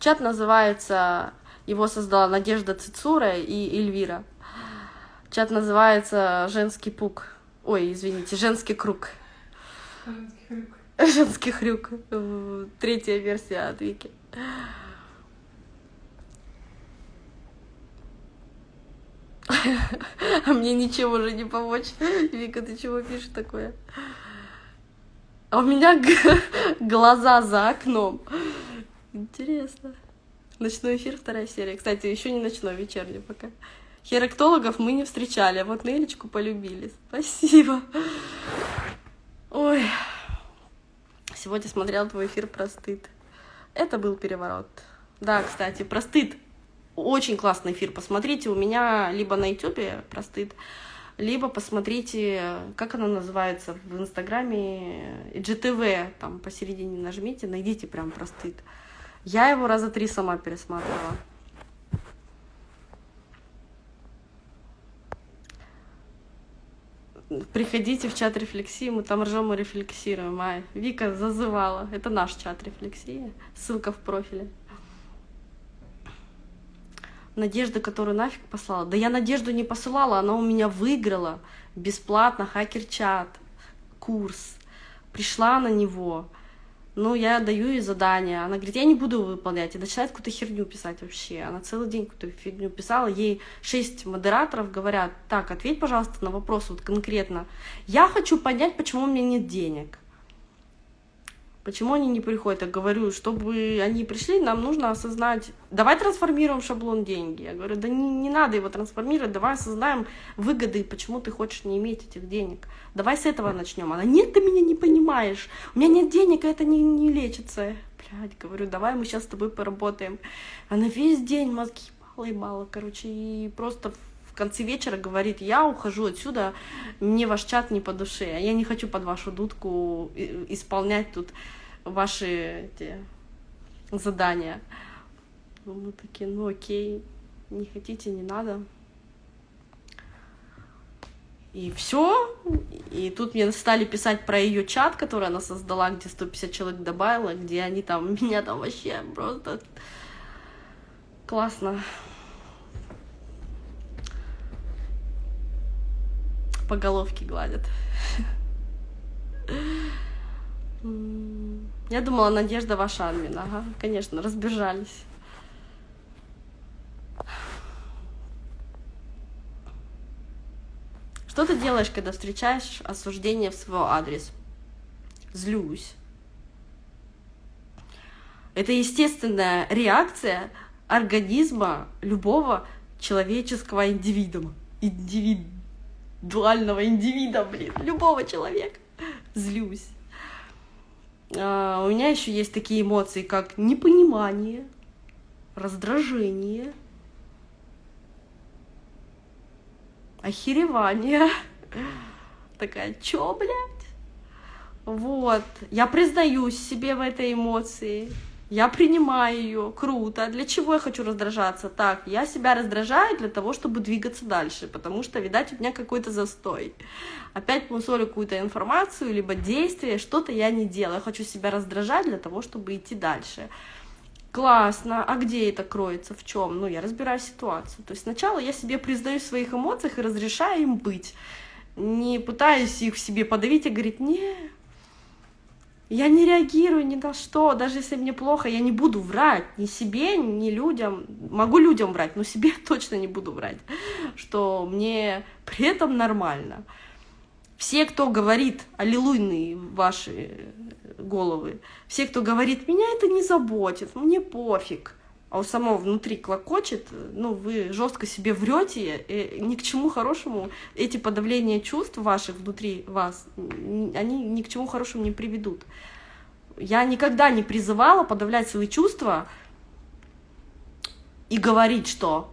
Чат называется, его создала Надежда Цицура и Эльвира. Чат называется «Женский пук». Ой, извините, «Женский круг». Женский хрюк. Третья версия от Вики. А мне ничего уже не помочь. Вика, ты чего пишешь такое? А у меня глаза за окном. Интересно. Ночной эфир, вторая серия. Кстати, еще не ночной, вечерний пока. Херактологов мы не встречали, а вот Нелечку полюбили. Спасибо. Ой. Сегодня смотрел твой эфир про стыд. Это был переворот. Да, кстати, про стыд. Очень классный эфир. Посмотрите у меня либо на ютубе про стыд, либо посмотрите, как она называется в инстаграме, GTV, там посередине нажмите, найдите прям про стыд. Я его раза три сама пересматривала. Приходите в чат рефлексии, мы там ржем и рефлексируем. А Вика зазывала. Это наш чат рефлексии. Ссылка в профиле. Надежда, которую нафиг послала. Да я Надежду не посылала, она у меня выиграла бесплатно хакер-чат, курс. Пришла на него ну, я даю ей задание, она говорит, я не буду выполнять, и начинает какую-то херню писать вообще. Она целый день какую-то фигню писала, ей шесть модераторов говорят, так, ответь, пожалуйста, на вопрос вот конкретно. Я хочу понять, почему у меня нет денег. Почему они не приходят? Я говорю, чтобы они пришли, нам нужно осознать, давай трансформируем шаблон деньги. Я говорю, да не, не надо его трансформировать, давай осознаем выгоды, почему ты хочешь не иметь этих денег. Давай с этого начнем. Она, нет, ты меня не понимаешь, у меня нет денег, это не, не лечится. Блядь, говорю, давай мы сейчас с тобой поработаем. Она весь день мозги мало и мало, короче, и просто в конце вечера говорит, я ухожу отсюда, мне ваш чат не по душе, я не хочу под вашу дудку исполнять тут ваши эти задания. Ну, мы такие, ну окей, не хотите, не надо. И все. И тут мне стали писать про ее чат, который она создала, где 150 человек добавила, где они там, меня там вообще просто классно по головке гладят. Я думала, Надежда ваша админ. Ага, конечно, разбежались. Что ты делаешь, когда встречаешь осуждение в свой адрес? Злюсь. Это естественная реакция организма любого человеческого индивидуума. Индивидуального индивида, блин, любого человека. Злюсь. А, у меня еще есть такие эмоции, как непонимание, раздражение, охеревание. Такая, чё, блядь? Вот, я признаюсь себе в этой эмоции, я принимаю ее, круто. Для чего я хочу раздражаться? Так, я себя раздражаю для того, чтобы двигаться дальше, потому что, видать, у меня какой-то застой. Опять мусолю какую-то информацию, либо действие, что-то я не делаю. Я хочу себя раздражать для того, чтобы идти дальше. Классно, а где это кроется, в чем? Ну, я разбираю ситуацию. То есть сначала я себе признаю в своих эмоциях и разрешаю им быть. Не пытаюсь их в себе подавить и говорить, не, я не реагирую ни на что, даже если мне плохо, я не буду врать ни себе, ни людям. Могу людям врать, но себе точно не буду врать, что мне при этом нормально. Все, кто говорит, аллилуйные ваши головы, все, кто говорит, меня это не заботит, мне пофиг, а у самого внутри клокочет, ну, вы жестко себе врете, и ни к чему хорошему эти подавления чувств ваших внутри вас, они ни к чему хорошему не приведут. Я никогда не призывала подавлять свои чувства и говорить, что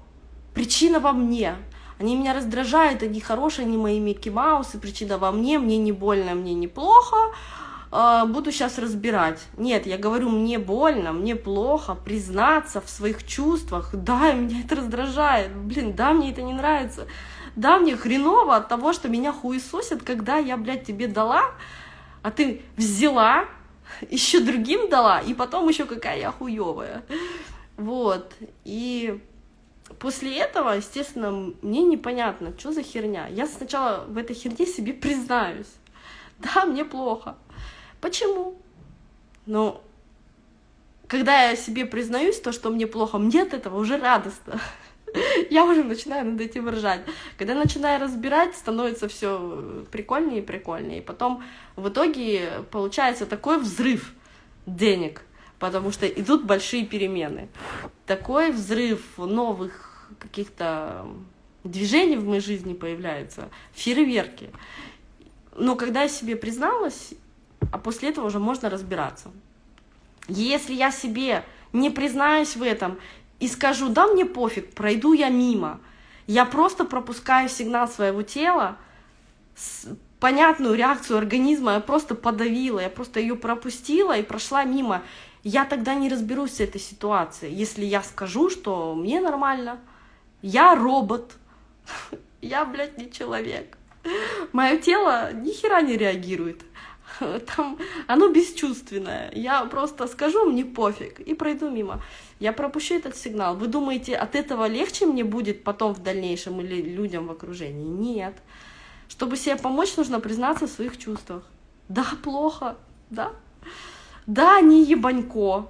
причина во мне, они меня раздражают, они хорошие, они мои Микки Маусы, причина во мне, мне не больно, мне не плохо, э, буду сейчас разбирать. Нет, я говорю, мне больно, мне плохо, признаться в своих чувствах. Да, меня это раздражает. Блин, да, мне это не нравится. Да, мне хреново от того, что меня хуесосят, когда я, блядь, тебе дала, а ты взяла, еще другим дала, и потом еще какая я хуевая. Вот. И после этого, естественно, мне непонятно, что за херня. Я сначала в этой херне себе признаюсь. Да, мне плохо. Почему? Ну, когда я себе признаюсь то, что мне плохо, мне от этого уже радостно. Я уже начинаю над этим ржать. Когда начинаю разбирать, становится все прикольнее и прикольнее. И потом в итоге получается такой взрыв денег, потому что идут большие перемены. Такой взрыв новых каких-то движений в моей жизни появляется, фейерверки. Но когда я себе призналась, а после этого уже можно разбираться. Если я себе не признаюсь в этом и скажу, да мне пофиг, пройду я мимо, я просто пропускаю сигнал своего тела, понятную реакцию организма я просто подавила, я просто ее пропустила и прошла мимо. Я тогда не разберусь с этой ситуацией, если я скажу, что мне нормально, я робот, я, блядь, не человек. Мое тело ни хера не реагирует. Там оно бесчувственное. Я просто скажу, мне пофиг, и пройду мимо. Я пропущу этот сигнал. Вы думаете, от этого легче мне будет потом в дальнейшем или людям в окружении? Нет. Чтобы себе помочь, нужно признаться в своих чувствах. Да, плохо, да. Да, не ебанько,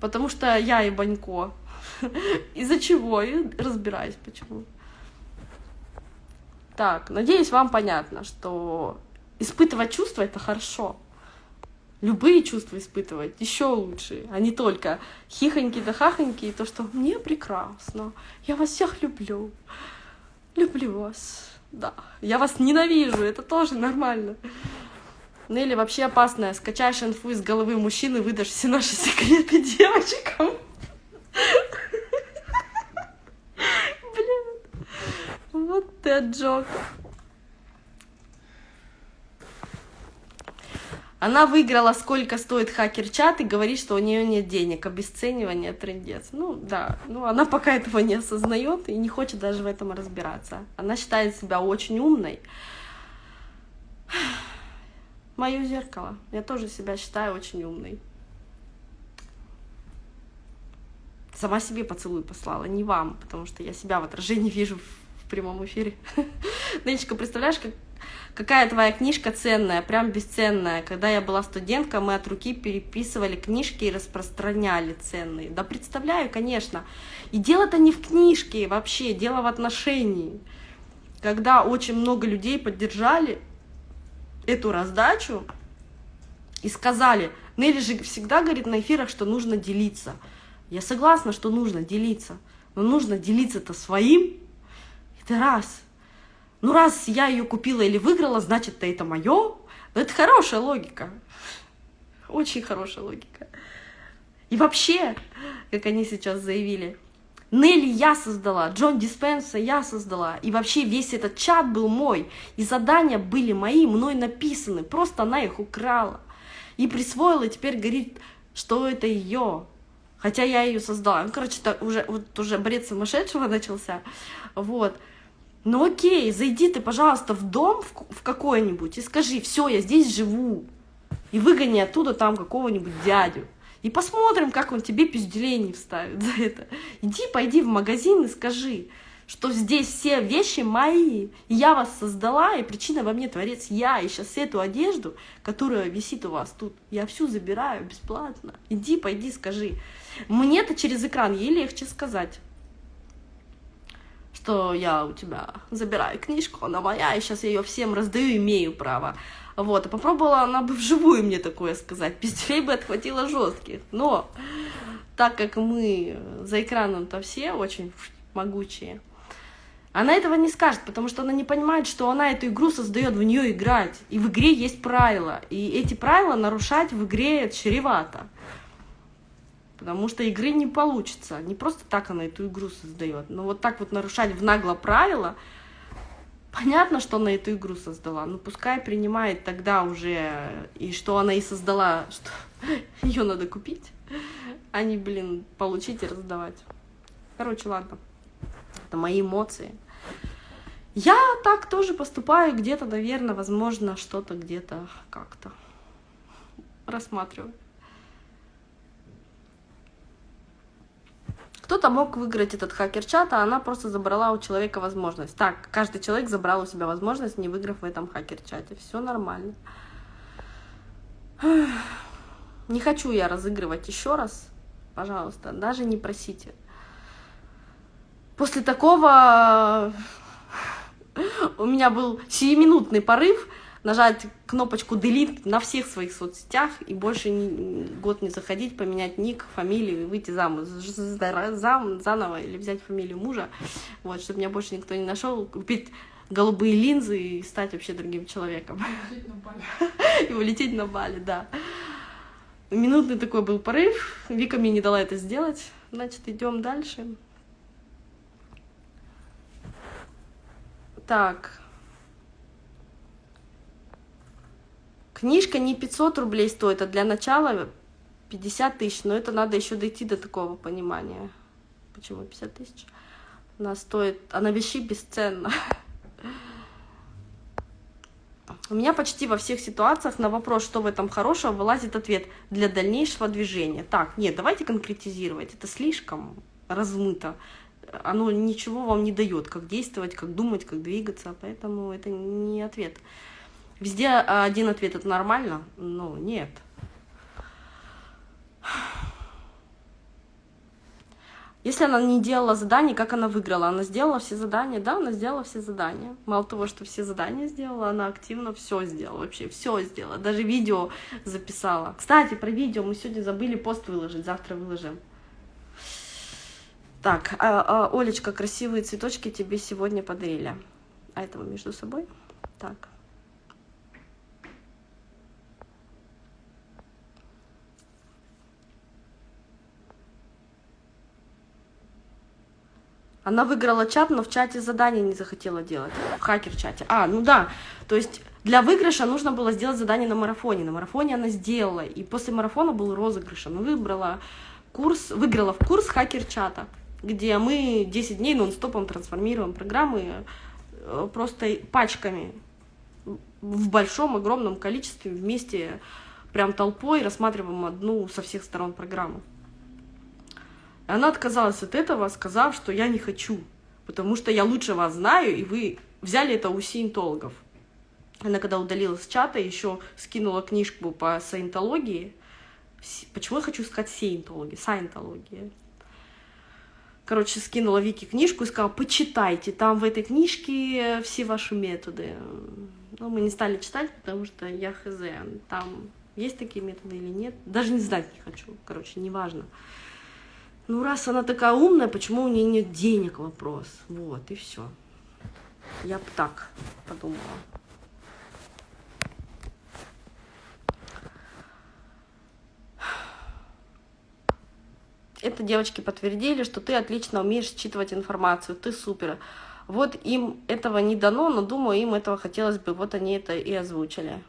потому что я ебанько. Из-за чего? И разбираюсь, почему. Так, надеюсь, вам понятно, что испытывать чувства — это хорошо. любые чувства испытывать еще лучше, а не только хихоньки да хахоньки, и то, что мне прекрасно, я вас всех люблю, люблю вас, да, я вас ненавижу, это тоже нормально. Нелли вообще опасная, скачаешь инфу из головы мужчины, выдашь все наши секреты девочкам. Блин, вот ты джок. Она выиграла, сколько стоит хакер-чат, и говорит, что у нее нет денег, обесценивание, трендец. Ну да, ну она пока этого не осознает и не хочет даже в этом разбираться. Она считает себя очень умной. Мое зеркало. Я тоже себя считаю очень умной. Сама себе поцелуй послала, не вам, потому что я себя в отражении вижу в прямом эфире. Нелечка, представляешь, как Какая твоя книжка ценная, прям бесценная? Когда я была студентка, мы от руки переписывали книжки и распространяли ценные. Да представляю, конечно. И дело-то не в книжке вообще, дело в отношении. Когда очень много людей поддержали эту раздачу и сказали, Нелли же всегда говорит на эфирах, что нужно делиться. Я согласна, что нужно делиться, но нужно делиться-то своим. Это раз. Ну, раз я ее купила или выиграла, значит, это мое. Ну, это хорошая логика. Очень хорошая логика. И вообще, как они сейчас заявили, Нелли я создала, Джон Диспенса я создала, и вообще весь этот чат был мой, и задания были мои, мной написаны, просто она их украла и присвоила, и теперь говорит, что это ее, хотя я ее создала. Ну, короче, так уже, вот уже бред сумасшедшего начался, вот. Ну окей, зайди ты, пожалуйста, в дом в, какой-нибудь и скажи, все, я здесь живу. И выгони оттуда там какого-нибудь дядю. И посмотрим, как он тебе пизделение вставит за это. Иди, пойди в магазин и скажи, что здесь все вещи мои. Я вас создала, и причина во мне творец я. И сейчас эту одежду, которая висит у вас тут, я всю забираю бесплатно. Иди, пойди, скажи. Мне-то через экран ей легче сказать что я у тебя забираю книжку, она моя, и сейчас я ее всем раздаю, имею право. Вот, а попробовала она бы вживую мне такое сказать, пиздюлей бы отхватила жестких. Но так как мы за экраном-то все очень могучие, она этого не скажет, потому что она не понимает, что она эту игру создает в нее играть. И в игре есть правила. И эти правила нарушать в игре чревато потому что игры не получится. Не просто так она эту игру создает. Но вот так вот нарушать в нагло правила, понятно, что она эту игру создала. Но пускай принимает тогда уже, и что она и создала, что ее надо купить, а не, блин, получить и раздавать. Короче, ладно. Это мои эмоции. Я так тоже поступаю где-то, наверное, возможно, что-то где-то как-то рассматриваю. Кто-то мог выиграть этот хакер-чат, а она просто забрала у человека возможность. Так, каждый человек забрал у себя возможность, не выиграв в этом хакер-чате. Все нормально. Не хочу я разыгрывать еще раз. Пожалуйста, даже не просите. После такого у меня был сиюминутный порыв нажать кнопочку delete на всех своих соцсетях и больше год не заходить, поменять ник, фамилию, выйти замуж зам, заново или взять фамилию мужа, вот, чтобы меня больше никто не нашел, купить голубые линзы и стать вообще другим человеком. И улететь на Бали, да. Минутный такой был порыв, Вика мне не дала это сделать, значит, идем дальше. Так, Книжка не 500 рублей стоит, а для начала 50 тысяч. Но это надо еще дойти до такого понимания. Почему 50 тысяч? Она стоит, она вещи бесценна. У меня почти во всех ситуациях на вопрос, что в этом хорошего, вылазит ответ для дальнейшего движения. Так, нет, давайте конкретизировать. Это слишком размыто. Оно ничего вам не дает, как действовать, как думать, как двигаться. Поэтому это не ответ. Везде один ответ, это нормально? Ну, нет. Если она не делала задания, как она выиграла? Она сделала все задания, да, она сделала все задания. Мало того, что все задания сделала, она активно все сделала, вообще все сделала. Даже видео записала. Кстати, про видео мы сегодня забыли пост выложить, завтра выложим. Так, а, а, Олечка, красивые цветочки тебе сегодня подарили. А этого между собой? Так. Она выиграла чат, но в чате задание не захотела делать. В хакер-чате. А, ну да. То есть для выигрыша нужно было сделать задание на марафоне. На марафоне она сделала. И после марафона был розыгрыш. Она выбрала курс, выиграла в курс хакер-чата, где мы 10 дней нон-стопом трансформируем программы э, просто пачками в большом, огромном количестве вместе прям толпой рассматриваем одну со всех сторон программу. Она отказалась от этого, сказав, что я не хочу, потому что я лучше вас знаю, и вы взяли это у сиентологов. Она когда удалилась с чата, еще скинула книжку по саентологии. Почему я хочу сказать саентологии? Саентология. Короче, скинула Вики книжку и сказала, почитайте, там в этой книжке все ваши методы. Но мы не стали читать, потому что я хз, там есть такие методы или нет. Даже не знать не хочу, короче, неважно. важно ну раз она такая умная, почему у нее нет денег, вопрос. Вот, и все. Я бы так подумала. Это девочки подтвердили, что ты отлично умеешь считывать информацию, ты супер. Вот им этого не дано, но думаю, им этого хотелось бы, вот они это и озвучили.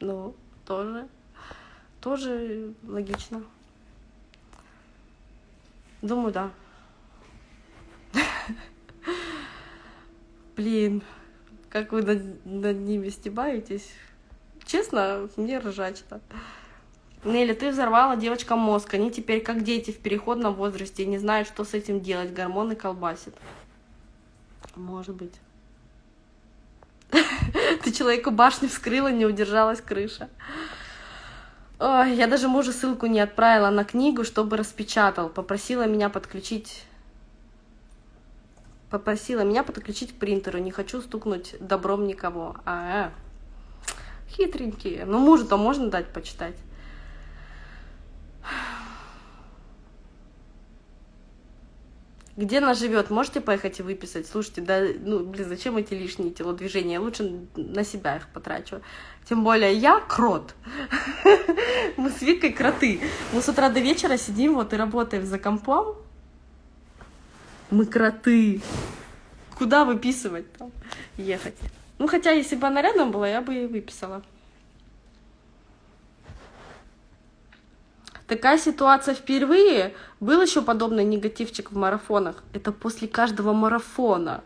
Ну, тоже, тоже логично. Думаю, да. Блин, как вы над, над ними стебаетесь. Честно, мне ржачно. Нелли, ты взорвала девочкам мозг. Они теперь как дети в переходном возрасте и не знают, что с этим делать. Гормоны колбасит. Может быть. Ты человеку башню вскрыла, не удержалась крыша. Ой, я даже мужу ссылку не отправила на книгу, чтобы распечатал. Попросила меня подключить... Попросила меня подключить к принтеру. Не хочу стукнуть добром никого. А, -а. хитренькие. Ну, мужу-то можно дать почитать. Где она живет? Можете поехать и выписать? Слушайте, да, ну, блин, зачем эти лишние телодвижения? Лучше на себя их потрачу. Тем более я крот. Мы с Викой кроты. Мы с утра до вечера сидим вот и работаем за компом. Мы кроты. Куда выписывать там? Ехать. Ну, хотя, если бы она рядом была, я бы и выписала. Такая ситуация впервые. Был еще подобный негативчик в марафонах. Это после каждого марафона.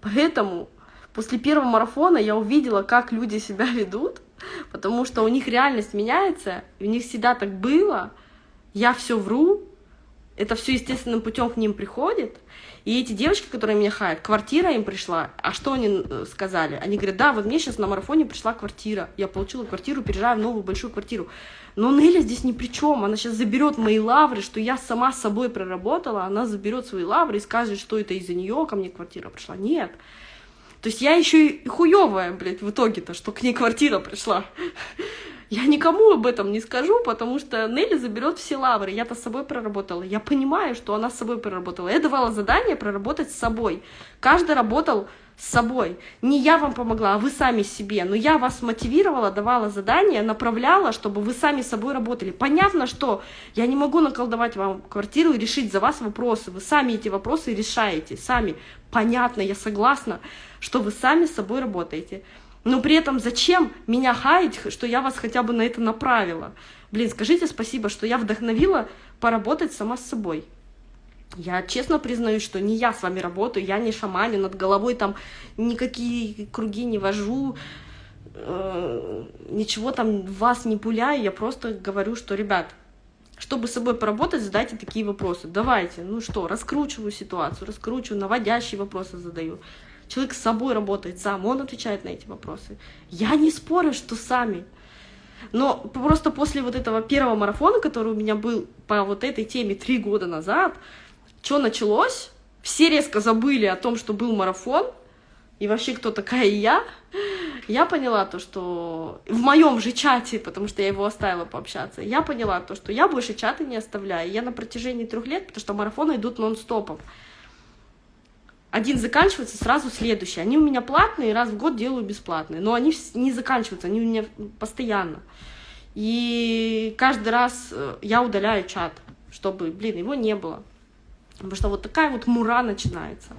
Поэтому после первого марафона я увидела, как люди себя ведут, потому что у них реальность меняется, у них всегда так было. Я все вру, это все естественным путем к ним приходит. И эти девочки, которые меня хаят, квартира им пришла. А что они э, сказали? Они говорят, да, вот мне сейчас на марафоне пришла квартира. Я получила квартиру, переезжаю в новую большую квартиру. Но Неля здесь ни при чем. Она сейчас заберет мои лавры, что я сама с собой проработала. Она заберет свои лавры и скажет, что это из-за нее ко мне квартира пришла. Нет. То есть я еще и хуевая, блядь, в итоге-то, что к ней квартира пришла. Я никому об этом не скажу, потому что Нелли заберет все лавры. Я-то с собой проработала. Я понимаю, что она с собой проработала. Я давала задание проработать с собой. Каждый работал с собой. Не я вам помогла, а вы сами себе. Но я вас мотивировала, давала задания, направляла, чтобы вы сами с собой работали. Понятно, что я не могу наколдовать вам квартиру и решить за вас вопросы. Вы сами эти вопросы решаете, сами. Понятно, я согласна, что вы сами с собой работаете. Но при этом зачем меня хаять, что я вас хотя бы на это направила? Блин, скажите спасибо, что я вдохновила поработать сама с собой. Я честно признаюсь, что не я с вами работаю, я не шаманю, над головой там никакие круги не вожу, э, ничего там вас не пуляю, я просто говорю, что, ребят, чтобы с собой поработать, задайте такие вопросы. Давайте, ну что, раскручиваю ситуацию, раскручиваю, наводящие вопросы задаю. Человек с собой работает сам, он отвечает на эти вопросы. Я не спорю, что сами. Но просто после вот этого первого марафона, который у меня был по вот этой теме три года назад, что началось? Все резко забыли о том, что был марафон, и вообще кто такая я, я поняла то, что в моем же чате, потому что я его оставила пообщаться, я поняла то, что я больше чаты не оставляю. Я на протяжении трех лет, потому что марафоны идут нон-стопом. Один заканчивается, сразу следующий. Они у меня платные, раз в год делаю бесплатные, но они не заканчиваются, они у меня постоянно. И каждый раз э, я удаляю чат, чтобы, блин, его не было. Потому что вот такая вот мура начинается.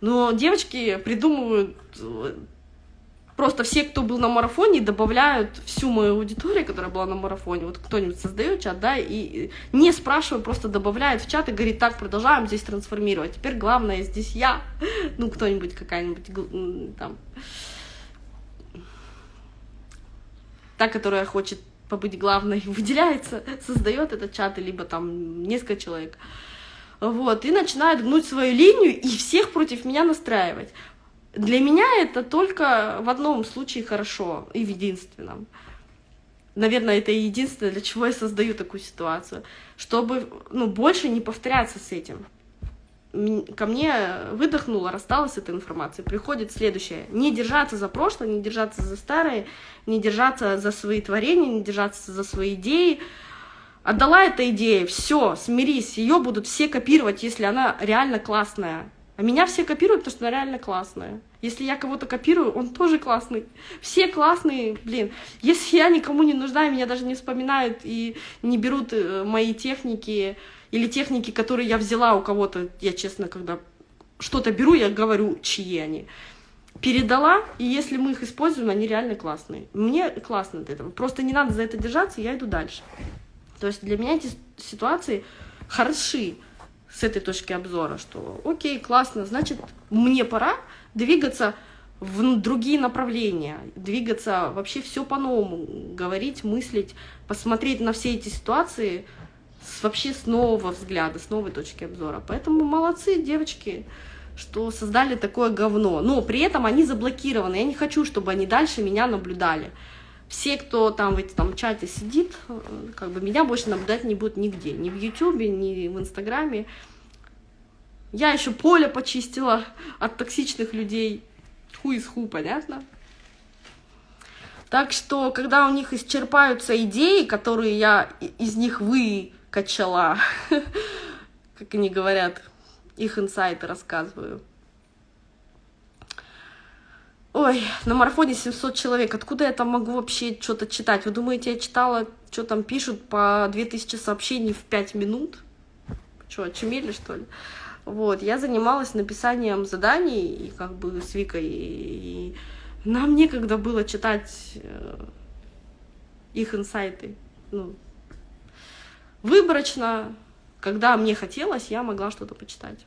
Но девочки придумывают э, просто все, кто был на марафоне, добавляют всю мою аудиторию, которая была на марафоне. Вот кто-нибудь создает чат, да, и не спрашивая, просто добавляет в чат и говорит, так, продолжаем здесь трансформировать. Теперь главное здесь я, ну, кто-нибудь, какая-нибудь там, та, которая хочет побыть главной, выделяется, создает этот чат, либо там несколько человек вот, и начинают гнуть свою линию и всех против меня настраивать. Для меня это только в одном случае хорошо и в единственном. Наверное, это единственное, для чего я создаю такую ситуацию, чтобы ну, больше не повторяться с этим. Ко мне выдохнула, рассталась эта информация. Приходит следующее. Не держаться за прошлое, не держаться за старое, не держаться за свои творения, не держаться за свои идеи, Отдала эта идея, все, смирись, ее будут все копировать, если она реально классная. А меня все копируют, потому что она реально классная. Если я кого-то копирую, он тоже классный. Все классные, блин. Если я никому не нужна, меня даже не вспоминают и не берут э, мои техники или техники, которые я взяла у кого-то, я честно, когда что-то беру, я говорю, чьи они. Передала, и если мы их используем, они реально классные. Мне классно от этого. Просто не надо за это держаться, я иду дальше. То есть для меня эти ситуации хороши с этой точки обзора, что окей, классно, значит, мне пора двигаться в другие направления, двигаться вообще все по-новому, говорить, мыслить, посмотреть на все эти ситуации с, вообще с нового взгляда, с новой точки обзора. Поэтому молодцы, девочки, что создали такое говно. Но при этом они заблокированы. Я не хочу, чтобы они дальше меня наблюдали все, кто там в этом чате сидит, э, как бы меня больше наблюдать не будут нигде, ни в Ютубе, ни в Инстаграме. Я еще поле почистила от токсичных людей. Ху из ху, понятно? Так что, когда у них исчерпаются идеи, которые я из них выкачала, как они говорят, их инсайты рассказываю, Ой, на марафоне 700 человек. Откуда я там могу вообще что-то читать? Вы думаете, я читала, что там пишут по 2000 сообщений в 5 минут? Что, очумели, что ли? Вот, я занималась написанием заданий, и как бы с Викой, и, нам некогда было читать э, их инсайты. Ну, выборочно, когда мне хотелось, я могла что-то почитать.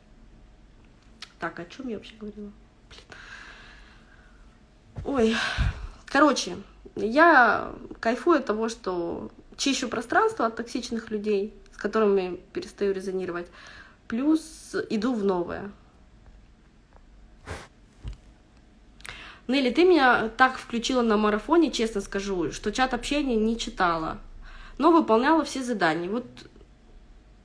Так, о чем я вообще говорила? Блин. Ой, короче, я кайфую от того, что чищу пространство от токсичных людей, с которыми перестаю резонировать, плюс иду в новое. Нелли, ты меня так включила на марафоне, честно скажу, что чат общения не читала, но выполняла все задания. Вот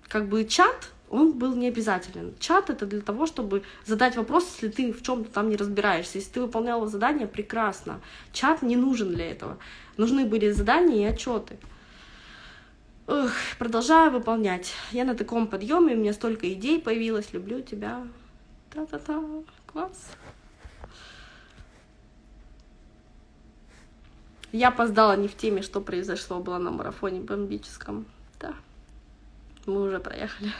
как бы чат он был не обязателен. Чат это для того, чтобы задать вопрос, если ты в чем-то там не разбираешься. Если ты выполняла задание, прекрасно. Чат не нужен для этого. Нужны были задания и отчеты. Эх, продолжаю выполнять. Я на таком подъеме, у меня столько идей появилось. Люблю тебя. Та-та-та. Класс. Я опоздала не в теме, что произошло было на марафоне бомбическом. Да, мы уже проехали.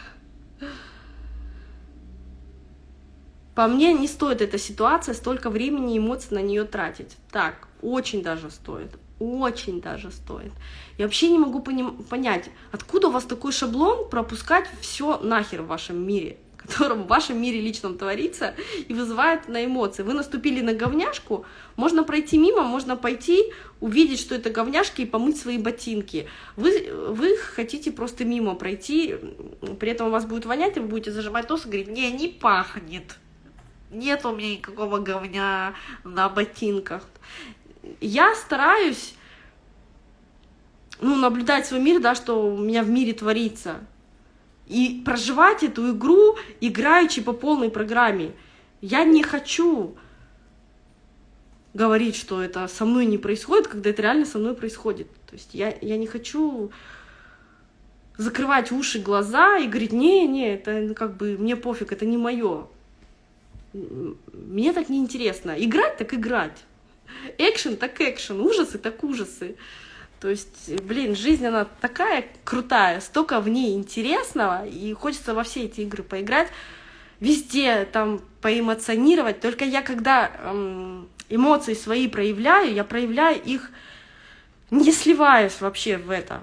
По мне, не стоит эта ситуация столько времени и эмоций на нее тратить. Так, очень даже стоит. Очень даже стоит. Я вообще не могу понять, откуда у вас такой шаблон пропускать все нахер в вашем мире котором в вашем мире личном творится и вызывает на эмоции. Вы наступили на говняшку, можно пройти мимо, можно пойти, увидеть, что это говняшки и помыть свои ботинки. Вы, вы хотите просто мимо пройти, при этом у вас будет вонять, и вы будете зажимать нос и говорить, не, не пахнет. Нет у меня никакого говня на ботинках. Я стараюсь ну, наблюдать свой мир, да, что у меня в мире творится. И проживать эту игру, играючи по полной программе. Я не хочу говорить, что это со мной не происходит, когда это реально со мной происходит. То есть я, я не хочу закрывать уши, глаза и говорить, не, не, это ну, как бы мне пофиг, это не мое. Мне так не интересно. Играть так играть. Экшен так экшен, ужасы так ужасы. То есть, блин, жизнь, она такая крутая, столько в ней интересного, и хочется во все эти игры поиграть, везде там поэмоционировать. Только я, когда эм, эмоции свои проявляю, я проявляю их, не сливаясь вообще в это.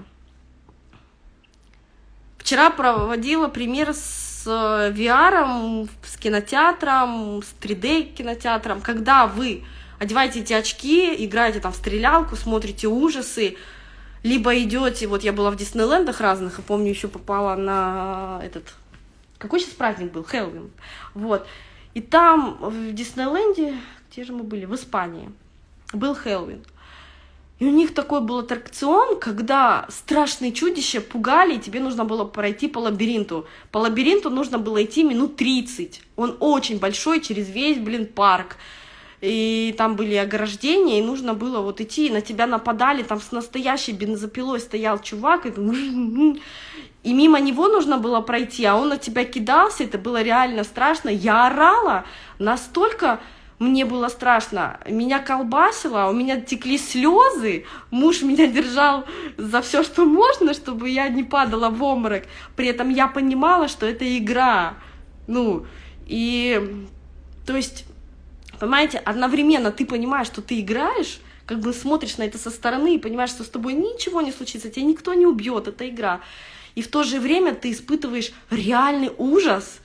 Вчера проводила пример с э, VR, с кинотеатром, с 3D кинотеатром, когда вы одеваете эти очки, играете там в стрелялку, смотрите ужасы, либо идете, вот я была в Диснейлендах разных, и помню, еще попала на этот, какой сейчас праздник был, Хэллоуин, вот, и там в Диснейленде, где же мы были, в Испании, был Хэллоуин, и у них такой был аттракцион, когда страшные чудища пугали, и тебе нужно было пройти по лабиринту. По лабиринту нужно было идти минут 30. Он очень большой, через весь, блин, парк и там были ограждения, и нужно было вот идти, и на тебя нападали, там с настоящей бензопилой стоял чувак, и, и мимо него нужно было пройти, а он на тебя кидался, это было реально страшно. Я орала настолько, мне было страшно, меня колбасило, у меня текли слезы, муж меня держал за все, что можно, чтобы я не падала в обморок. При этом я понимала, что это игра. Ну, и то есть Понимаете, одновременно ты понимаешь, что ты играешь, как бы смотришь на это со стороны и понимаешь, что с тобой ничего не случится, тебя никто не убьет, это игра. И в то же время ты испытываешь реальный ужас,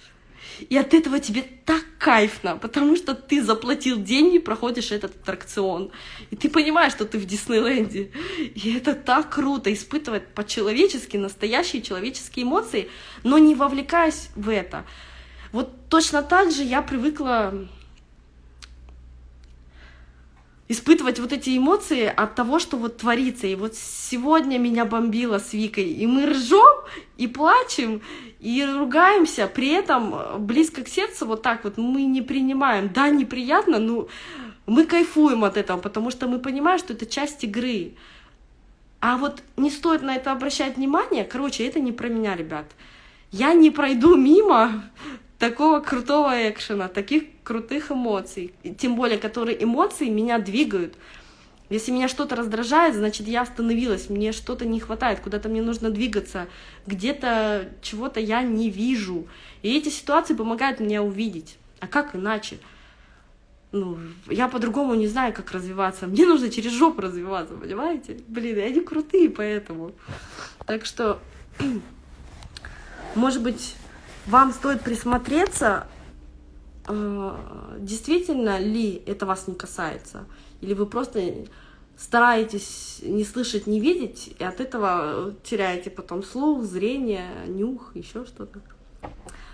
и от этого тебе так кайфно, потому что ты заплатил деньги, проходишь этот аттракцион. И ты понимаешь, что ты в Диснейленде. И это так круто, испытывать по-человечески настоящие человеческие эмоции, но не вовлекаясь в это. Вот точно так же я привыкла испытывать вот эти эмоции от того, что вот творится. И вот сегодня меня бомбило с Викой, и мы ржем, и плачем, и ругаемся, при этом близко к сердцу вот так вот мы не принимаем. Да, неприятно, но мы кайфуем от этого, потому что мы понимаем, что это часть игры. А вот не стоит на это обращать внимание. Короче, это не про меня, ребят. Я не пройду мимо такого крутого экшена, таких крутых эмоций, тем более, которые эмоции меня двигают. Если меня что-то раздражает, значит, я остановилась, мне что-то не хватает, куда-то мне нужно двигаться, где-то чего-то я не вижу. И эти ситуации помогают мне увидеть. А как иначе? Ну, я по-другому не знаю, как развиваться. Мне нужно через жопу развиваться, понимаете? Блин, они крутые поэтому. Так что, может быть, вам стоит присмотреться, э, действительно ли это вас не касается, или вы просто стараетесь не слышать, не видеть, и от этого теряете потом слух, зрение, нюх, еще что-то.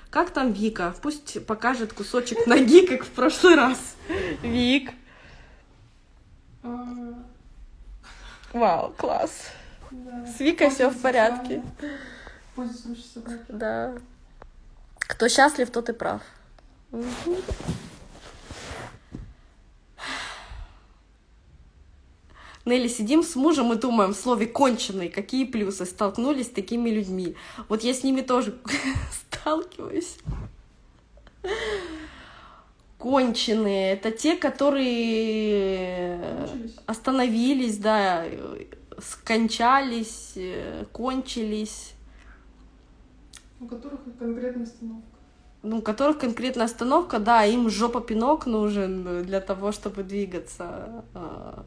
Как там Вика? Пусть покажет кусочек ноги, как в прошлый раз. Вик. Вау, класс. С Викой все в порядке. Да. Кто счастлив, тот и прав. Угу. Нелли, сидим с мужем и думаем в слове «конченый», какие плюсы столкнулись с такими людьми. Вот я с ними тоже сталкиваюсь. Конченые — это те, которые остановились, да, скончались, э, кончились. У которых конкретная остановка. Ну, у которых конкретная остановка, да, им жопа пинок нужен для того, чтобы двигаться. А,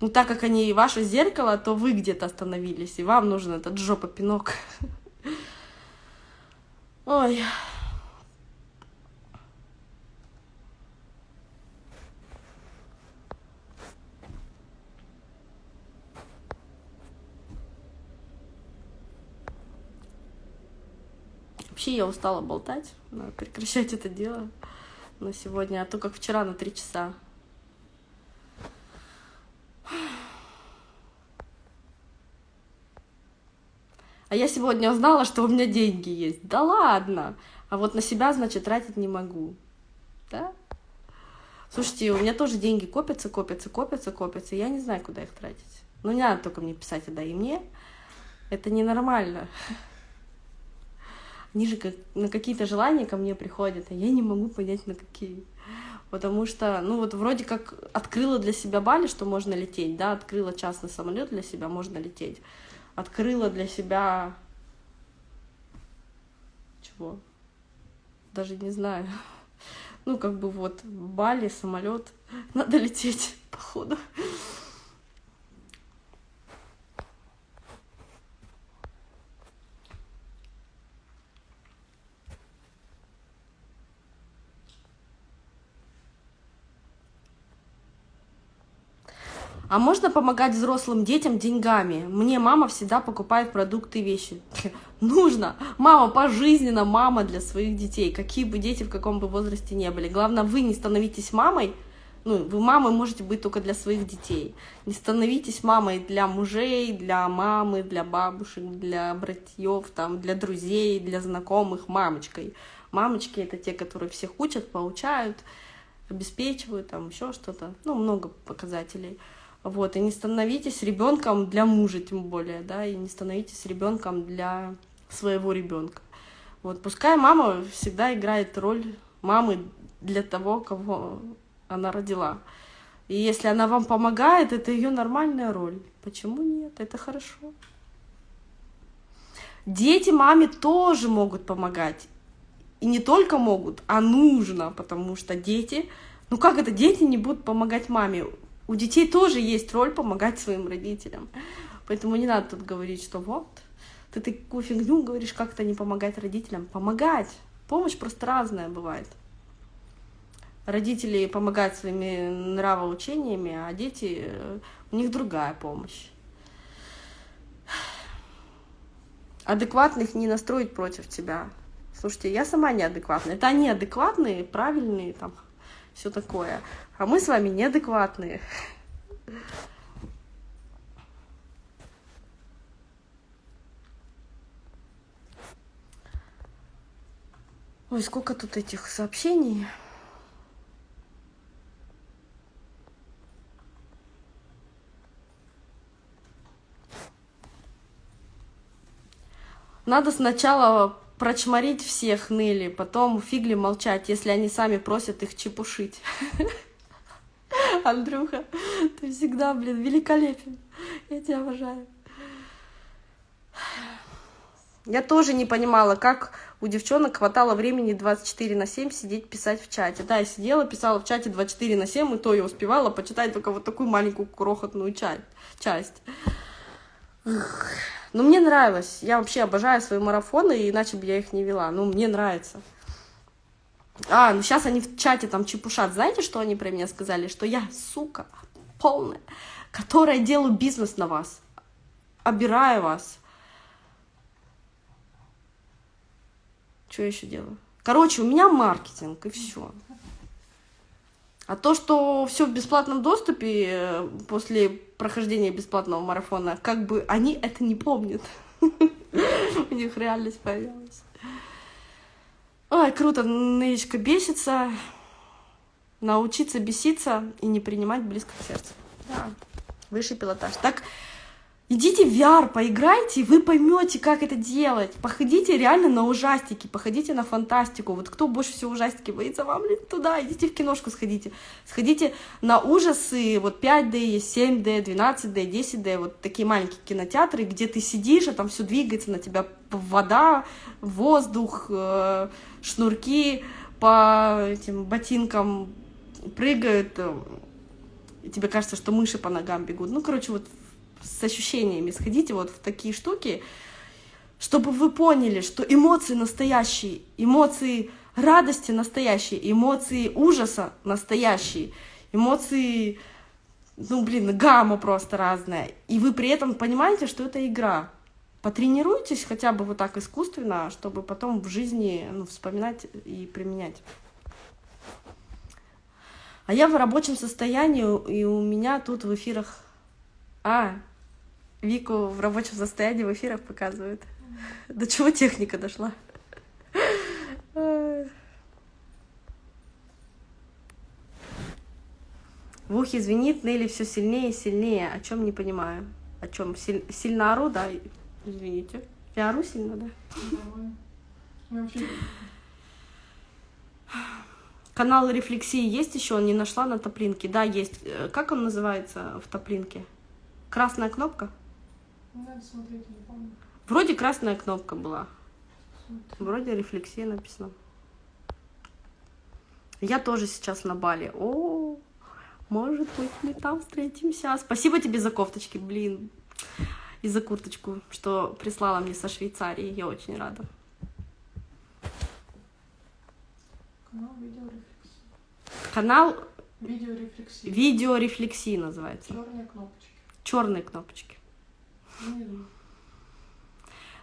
ну, так как они и ваше зеркало, то вы где-то остановились, и вам нужен этот жопа пинок. Ой. Вообще я устала болтать, надо прекращать это дело на сегодня, а то как вчера на три часа. А я сегодня узнала, что у меня деньги есть. Да ладно! А вот на себя, значит, тратить не могу. Да? Слушайте, у меня тоже деньги копятся, копятся, копятся, копятся. Я не знаю, куда их тратить. Ну, не надо только мне писать, а да и мне. Это ненормально. Они же как, на какие-то желания ко мне приходят, а я не могу понять, на какие. Потому что, ну вот вроде как открыла для себя Бали, что можно лететь, да, открыла частный самолет для себя, можно лететь. Открыла для себя... Чего? Даже не знаю. Ну, как бы вот Бали, самолет, надо лететь, походу. А можно помогать взрослым детям деньгами? Мне мама всегда покупает продукты и вещи. Нужно. Мама пожизненно, мама для своих детей. Какие бы дети в каком бы возрасте не были. Главное, вы не становитесь мамой. Ну, вы мамой можете быть только для своих детей. Не становитесь мамой для мужей, для мамы, для бабушек, для братьев, там, для друзей, для знакомых, мамочкой. Мамочки — это те, которые всех учат, получают, обеспечивают, там, еще что-то. Ну, много показателей. Вот, и не становитесь ребенком для мужа, тем более, да, и не становитесь ребенком для своего ребенка. Вот, пускай мама всегда играет роль мамы для того, кого она родила. И если она вам помогает, это ее нормальная роль. Почему нет? Это хорошо. Дети маме тоже могут помогать. И не только могут, а нужно, потому что дети... Ну как это дети не будут помогать маме? У детей тоже есть роль помогать своим родителям. Поэтому не надо тут говорить, что вот, ты такую фигню говоришь, как то не помогать родителям. Помогать. Помощь просто разная бывает. Родители помогают своими нравоучениями, а дети, у них другая помощь. Адекватных не настроить против тебя. Слушайте, я сама неадекватная. Это они адекватные, правильные, там, все такое. А мы с вами неадекватные. Ой, сколько тут этих сообщений. Надо сначала прочморить всех ныли, потом фигли молчать, если они сами просят их чепушить. Андрюха, ты всегда, блин, великолепен. Я тебя обожаю. Я тоже не понимала, как у девчонок хватало времени 24 на 7 сидеть писать в чате. Да, я сидела, писала в чате 24 на 7, и то я успевала почитать только вот такую маленькую крохотную часть. Но мне нравилось. Я вообще обожаю свои марафоны, иначе бы я их не вела. Ну, мне нравится. А, ну сейчас они в чате там чепушат. Знаете, что они про меня сказали? Что я, сука, полная, которая делаю бизнес на вас. Обираю вас. Что я еще делаю? Короче, у меня маркетинг, и все. А то, что все в бесплатном доступе э, после прохождения бесплатного марафона, как бы они это не помнят. У них реальность появилась. Ой, круто, Нычка бесится. Научиться беситься и не принимать близко к сердцу. Да, высший пилотаж. Так, Идите в VR, поиграйте, и вы поймете, как это делать. Походите реально на ужастики, походите на фантастику. Вот кто больше всего ужастики боится, вам ли туда, идите в киношку сходите. Сходите на ужасы, вот 5D, 7D, 12D, 10D, вот такие маленькие кинотеатры, где ты сидишь, а там все двигается на тебя вода, воздух, э, шнурки по этим ботинкам прыгают, э, и тебе кажется, что мыши по ногам бегут. Ну, короче, вот с ощущениями, сходите вот в такие штуки, чтобы вы поняли, что эмоции настоящие, эмоции радости настоящие, эмоции ужаса настоящие, эмоции, ну, блин, гамма просто разная. И вы при этом понимаете, что это игра. Потренируйтесь хотя бы вот так искусственно, чтобы потом в жизни ну, вспоминать и применять. А я в рабочем состоянии, и у меня тут в эфирах... А, Вику в рабочем состоянии в эфирах показывают. До чего техника дошла? В ухе звенит, Нелли все сильнее и сильнее. О чем не понимаю. О чем? Силь... Сильно ору, да? Извините. Я ору сильно, да? Канал рефлексии есть еще? Не нашла на топлинке. Да, есть. Э, Как он называется в топлинке? Красная кнопка? Надо смотреть, не помню. Вроде красная кнопка была. Смотрю. Вроде рефлексия написано. Я тоже сейчас на Бали. О, может быть, мы там встретимся. Спасибо тебе за кофточки, блин. И за курточку, что прислала мне со Швейцарии. Я очень рада. Канал видеорефлексии. Канал Видеорефлексии. видеорефлексии называется. Черные кнопочки. Черные кнопочки.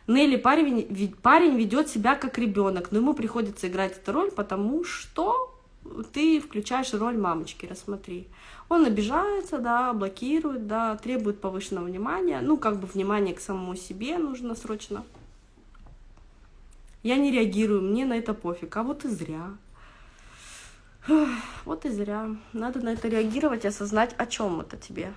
Нелли парень, парень ведет себя как ребенок, но ему приходится играть эту роль, потому что ты включаешь роль мамочки, рассмотри. Он обижается, да, блокирует, да, требует повышенного внимания. Ну, как бы внимание к самому себе нужно срочно. Я не реагирую, мне на это пофиг, а вот и зря. Вот и зря. Надо на это реагировать и осознать, о чем это тебе.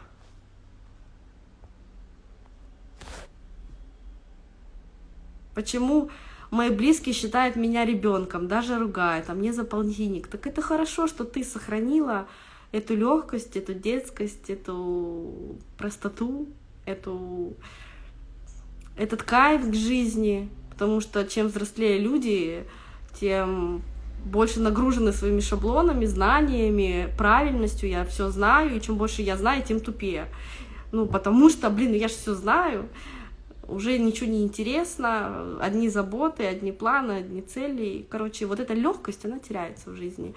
Почему мои близкие считают меня ребенком, даже ругают, а мне за полтинник? Так это хорошо, что ты сохранила эту легкость, эту детскость, эту простоту, эту, этот кайф к жизни. Потому что чем взрослее люди, тем больше нагружены своими шаблонами, знаниями, правильностью. Я все знаю, и чем больше я знаю, тем тупее. Ну, потому что, блин, я же все знаю уже ничего не интересно, одни заботы, одни планы, одни цели. Короче, вот эта легкость, она теряется в жизни.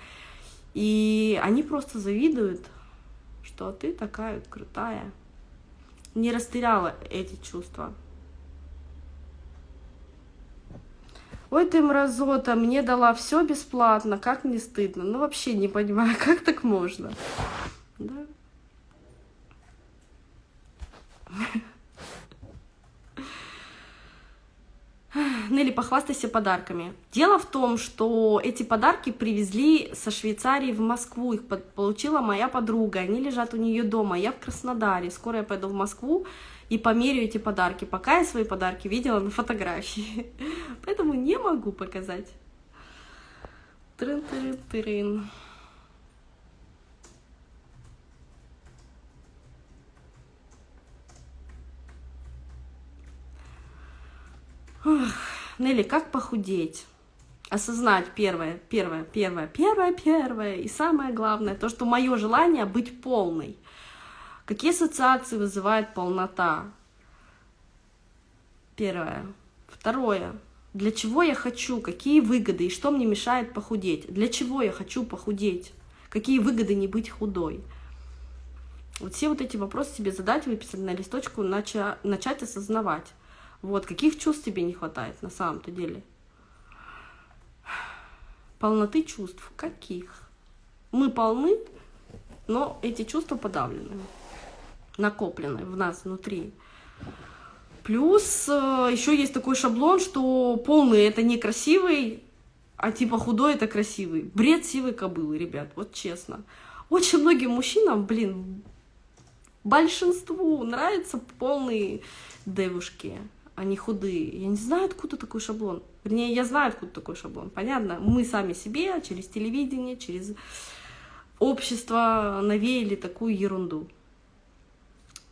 И они просто завидуют, что ты такая крутая. Не растеряла эти чувства. Ой, ты мразота, мне дала все бесплатно, как не стыдно. Ну, вообще не понимаю, как так можно. Да? Нелли, похвастайся подарками. Дело в том, что эти подарки привезли со Швейцарии в Москву. Их получила моя подруга. Они лежат у нее дома. Я в Краснодаре. Скоро я пойду в Москву и померю эти подарки. Пока я свои подарки видела на фотографии. Поэтому не могу показать. Трын-тырын-тырын. Нелли, как похудеть? Осознать первое, первое, первое, первое, первое. И самое главное, то, что мое желание быть полной. Какие ассоциации вызывает полнота? Первое. Второе. Для чего я хочу? Какие выгоды? И что мне мешает похудеть? Для чего я хочу похудеть? Какие выгоды не быть худой? Вот все вот эти вопросы себе задать, выписать на листочку, нача- начать осознавать. Вот, каких чувств тебе не хватает на самом-то деле? Полноты чувств. Каких? Мы полны, но эти чувства подавлены, накоплены в нас внутри. Плюс еще есть такой шаблон, что полный это некрасивый, а типа худой это красивый. Бред сивой кобылы, ребят, вот честно. Очень многим мужчинам, блин, большинству нравятся полные девушки, не худые. Я не знаю, откуда такой шаблон. Вернее, я знаю, откуда такой шаблон. Понятно, мы сами себе через телевидение, через общество навеяли такую ерунду.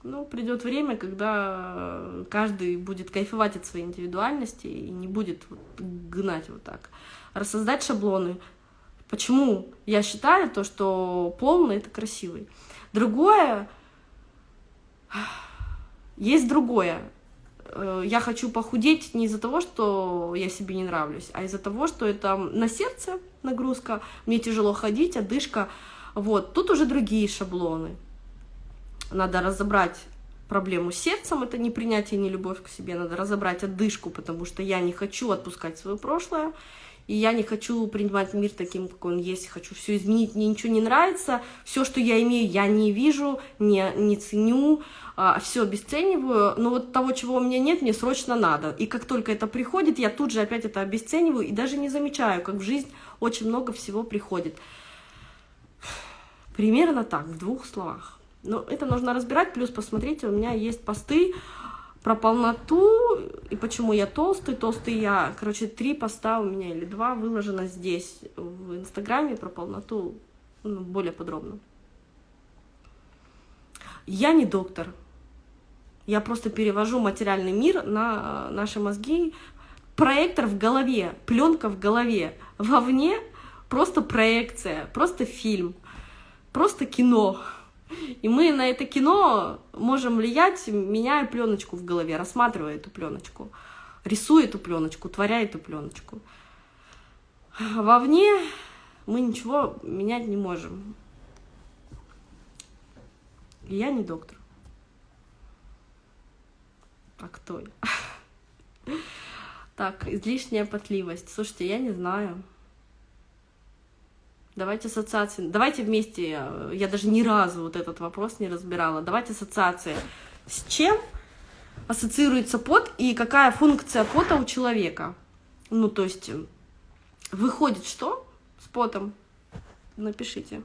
Ну, придет время, когда каждый будет кайфовать от своей индивидуальности и не будет вот гнать вот так. Рассоздать шаблоны. Почему я считаю то, что полный это красивый. Другое, есть другое. Э, Я хочу похудеть не из-за того, что я себе не нравлюсь, а из-за того, что это на сердце нагрузка, мне тяжело ходить, одышка. Вот, тут уже другие шаблоны. Надо разобрать проблему с сердцем, это не принятие, не любовь к себе, надо разобрать одышку, потому что я не хочу отпускать свое прошлое, И я не хочу принимать мир таким, какой он есть. Хочу все изменить. Мне ничего не нравится. Все, что я имею, я не вижу, не, не ценю. А, все обесцениваю. Но вот того, чего у меня нет, мне срочно надо. И как только это приходит, я тут же опять это обесцениваю. И даже не замечаю, как в жизнь очень много всего приходит. Примерно так, в двух словах. Но это нужно разбирать. Плюс, посмотрите, у меня есть посты про полноту и почему я толстый. Толстый я, короче, три поста у меня или два выложено здесь, в Инстаграме, про полноту ну, более подробно. Я не доктор. Я просто перевожу материальный мир на наши мозги. Проектор в голове, пленка в голове. Вовне просто проекция, просто фильм, просто кино. И мы на это кино можем влиять, меняя пленочку в голове, рассматривая эту пленочку, рисуя эту пленочку, творя эту пленочку. Вовне мы ничего менять не можем. И я не доктор. А кто я? Так, излишняя потливость. Слушайте, я не знаю. Давайте ассоциации. Давайте вместе, э, я даже ни разу вот этот вопрос не разбирала. Давайте ассоциации. С чем ассоциируется пот и какая функция пота у человека? Ну, то есть, э, выходит что с потом? Напишите.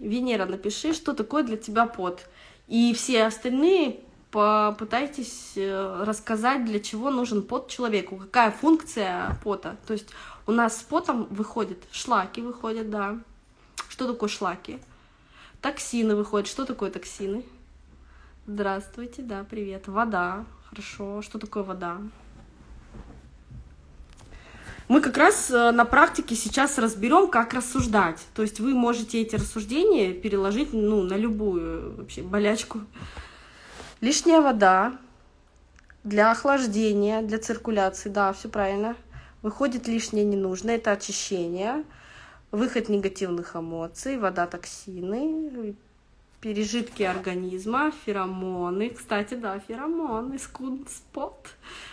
Венера, напиши, что такое для тебя пот. И все остальные попытайтесь э, рассказать, для чего нужен пот человеку, какая функция пота. То есть у нас с потом выходит, шлаки выходят, да. Что такое шлаки? Токсины выходят. Что такое токсины? Здравствуйте, да, привет. Вода, хорошо. Что такое вода? Мы как раз э, на практике сейчас разберем, как рассуждать. То есть вы можете эти рассуждения переложить ну, на любую вообще болячку. Лишняя вода для охлаждения, для циркуляции, да, все правильно. Выходит лишнее ненужное, это очищение, выход негативных эмоций, вода, токсины, пережитки организма, феромоны. Кстати, да, феромоны, скунспот,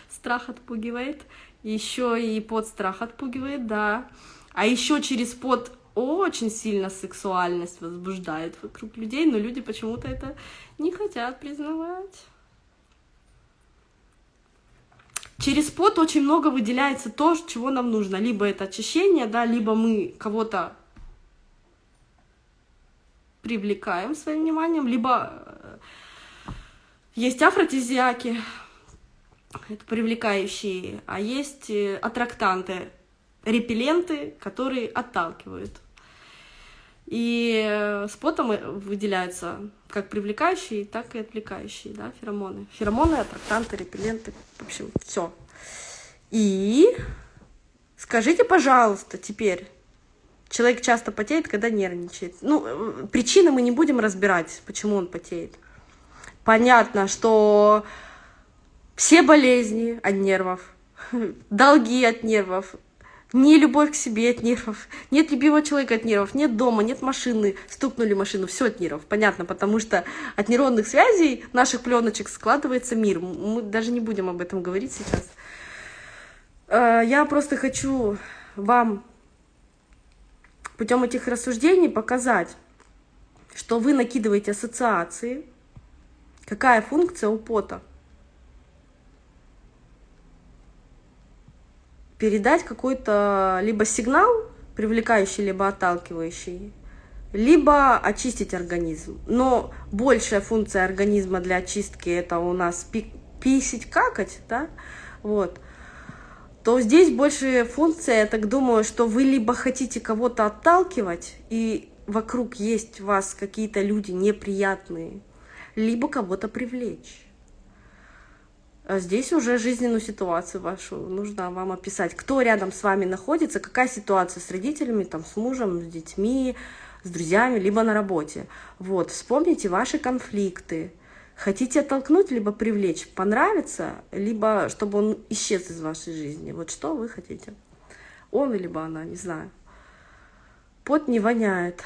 страх отпугивает. Еще и под страх отпугивает, да. А еще через под очень сильно сексуальность возбуждает вокруг людей, но люди почему-то это не хотят признавать. Через пот очень много выделяется то, чего нам нужно. Либо это очищение, да, либо мы кого-то привлекаем своим вниманием, либо э, есть афродизиаки, это привлекающие, а есть э, аттрактанты, репелленты, которые отталкивают. И э, с потом выделяются как привлекающие, так и отвлекающие, да, феромоны. Феромоны, аттрактанты, репелленты, в общем, все. И скажите, пожалуйста, теперь, человек часто потеет, когда нервничает. Ну, э, причины мы не будем разбирать, почему он потеет. Понятно, что все болезни от нервов, долги от нервов, не любовь к себе от нервов, нет любимого человека от нервов, нет дома, нет машины, стукнули машину, все от нервов. Понятно, потому что от нейронных связей наших пленочек складывается мир. Мы даже не будем об этом говорить сейчас. Э, я просто хочу вам путем этих рассуждений показать, что вы накидываете ассоциации, какая функция у пота – передать какой-то либо сигнал, привлекающий, либо отталкивающий, либо очистить организм. Но большая функция организма для очистки это у нас писить, какать, да, вот, то здесь больше функция, я так думаю, что вы либо хотите кого-то отталкивать, и вокруг есть у вас какие-то люди неприятные, либо кого-то привлечь. А здесь уже жизненную ситуацию вашу нужно вам описать. Кто рядом с вами находится, какая ситуация с родителями, там, с мужем, с детьми, с друзьями, либо на работе. Вот, вспомните ваши конфликты. Хотите оттолкнуть, либо привлечь, понравится, либо чтобы он исчез из вашей жизни. Вот что вы хотите. Он либо она, не знаю. Пот не воняет.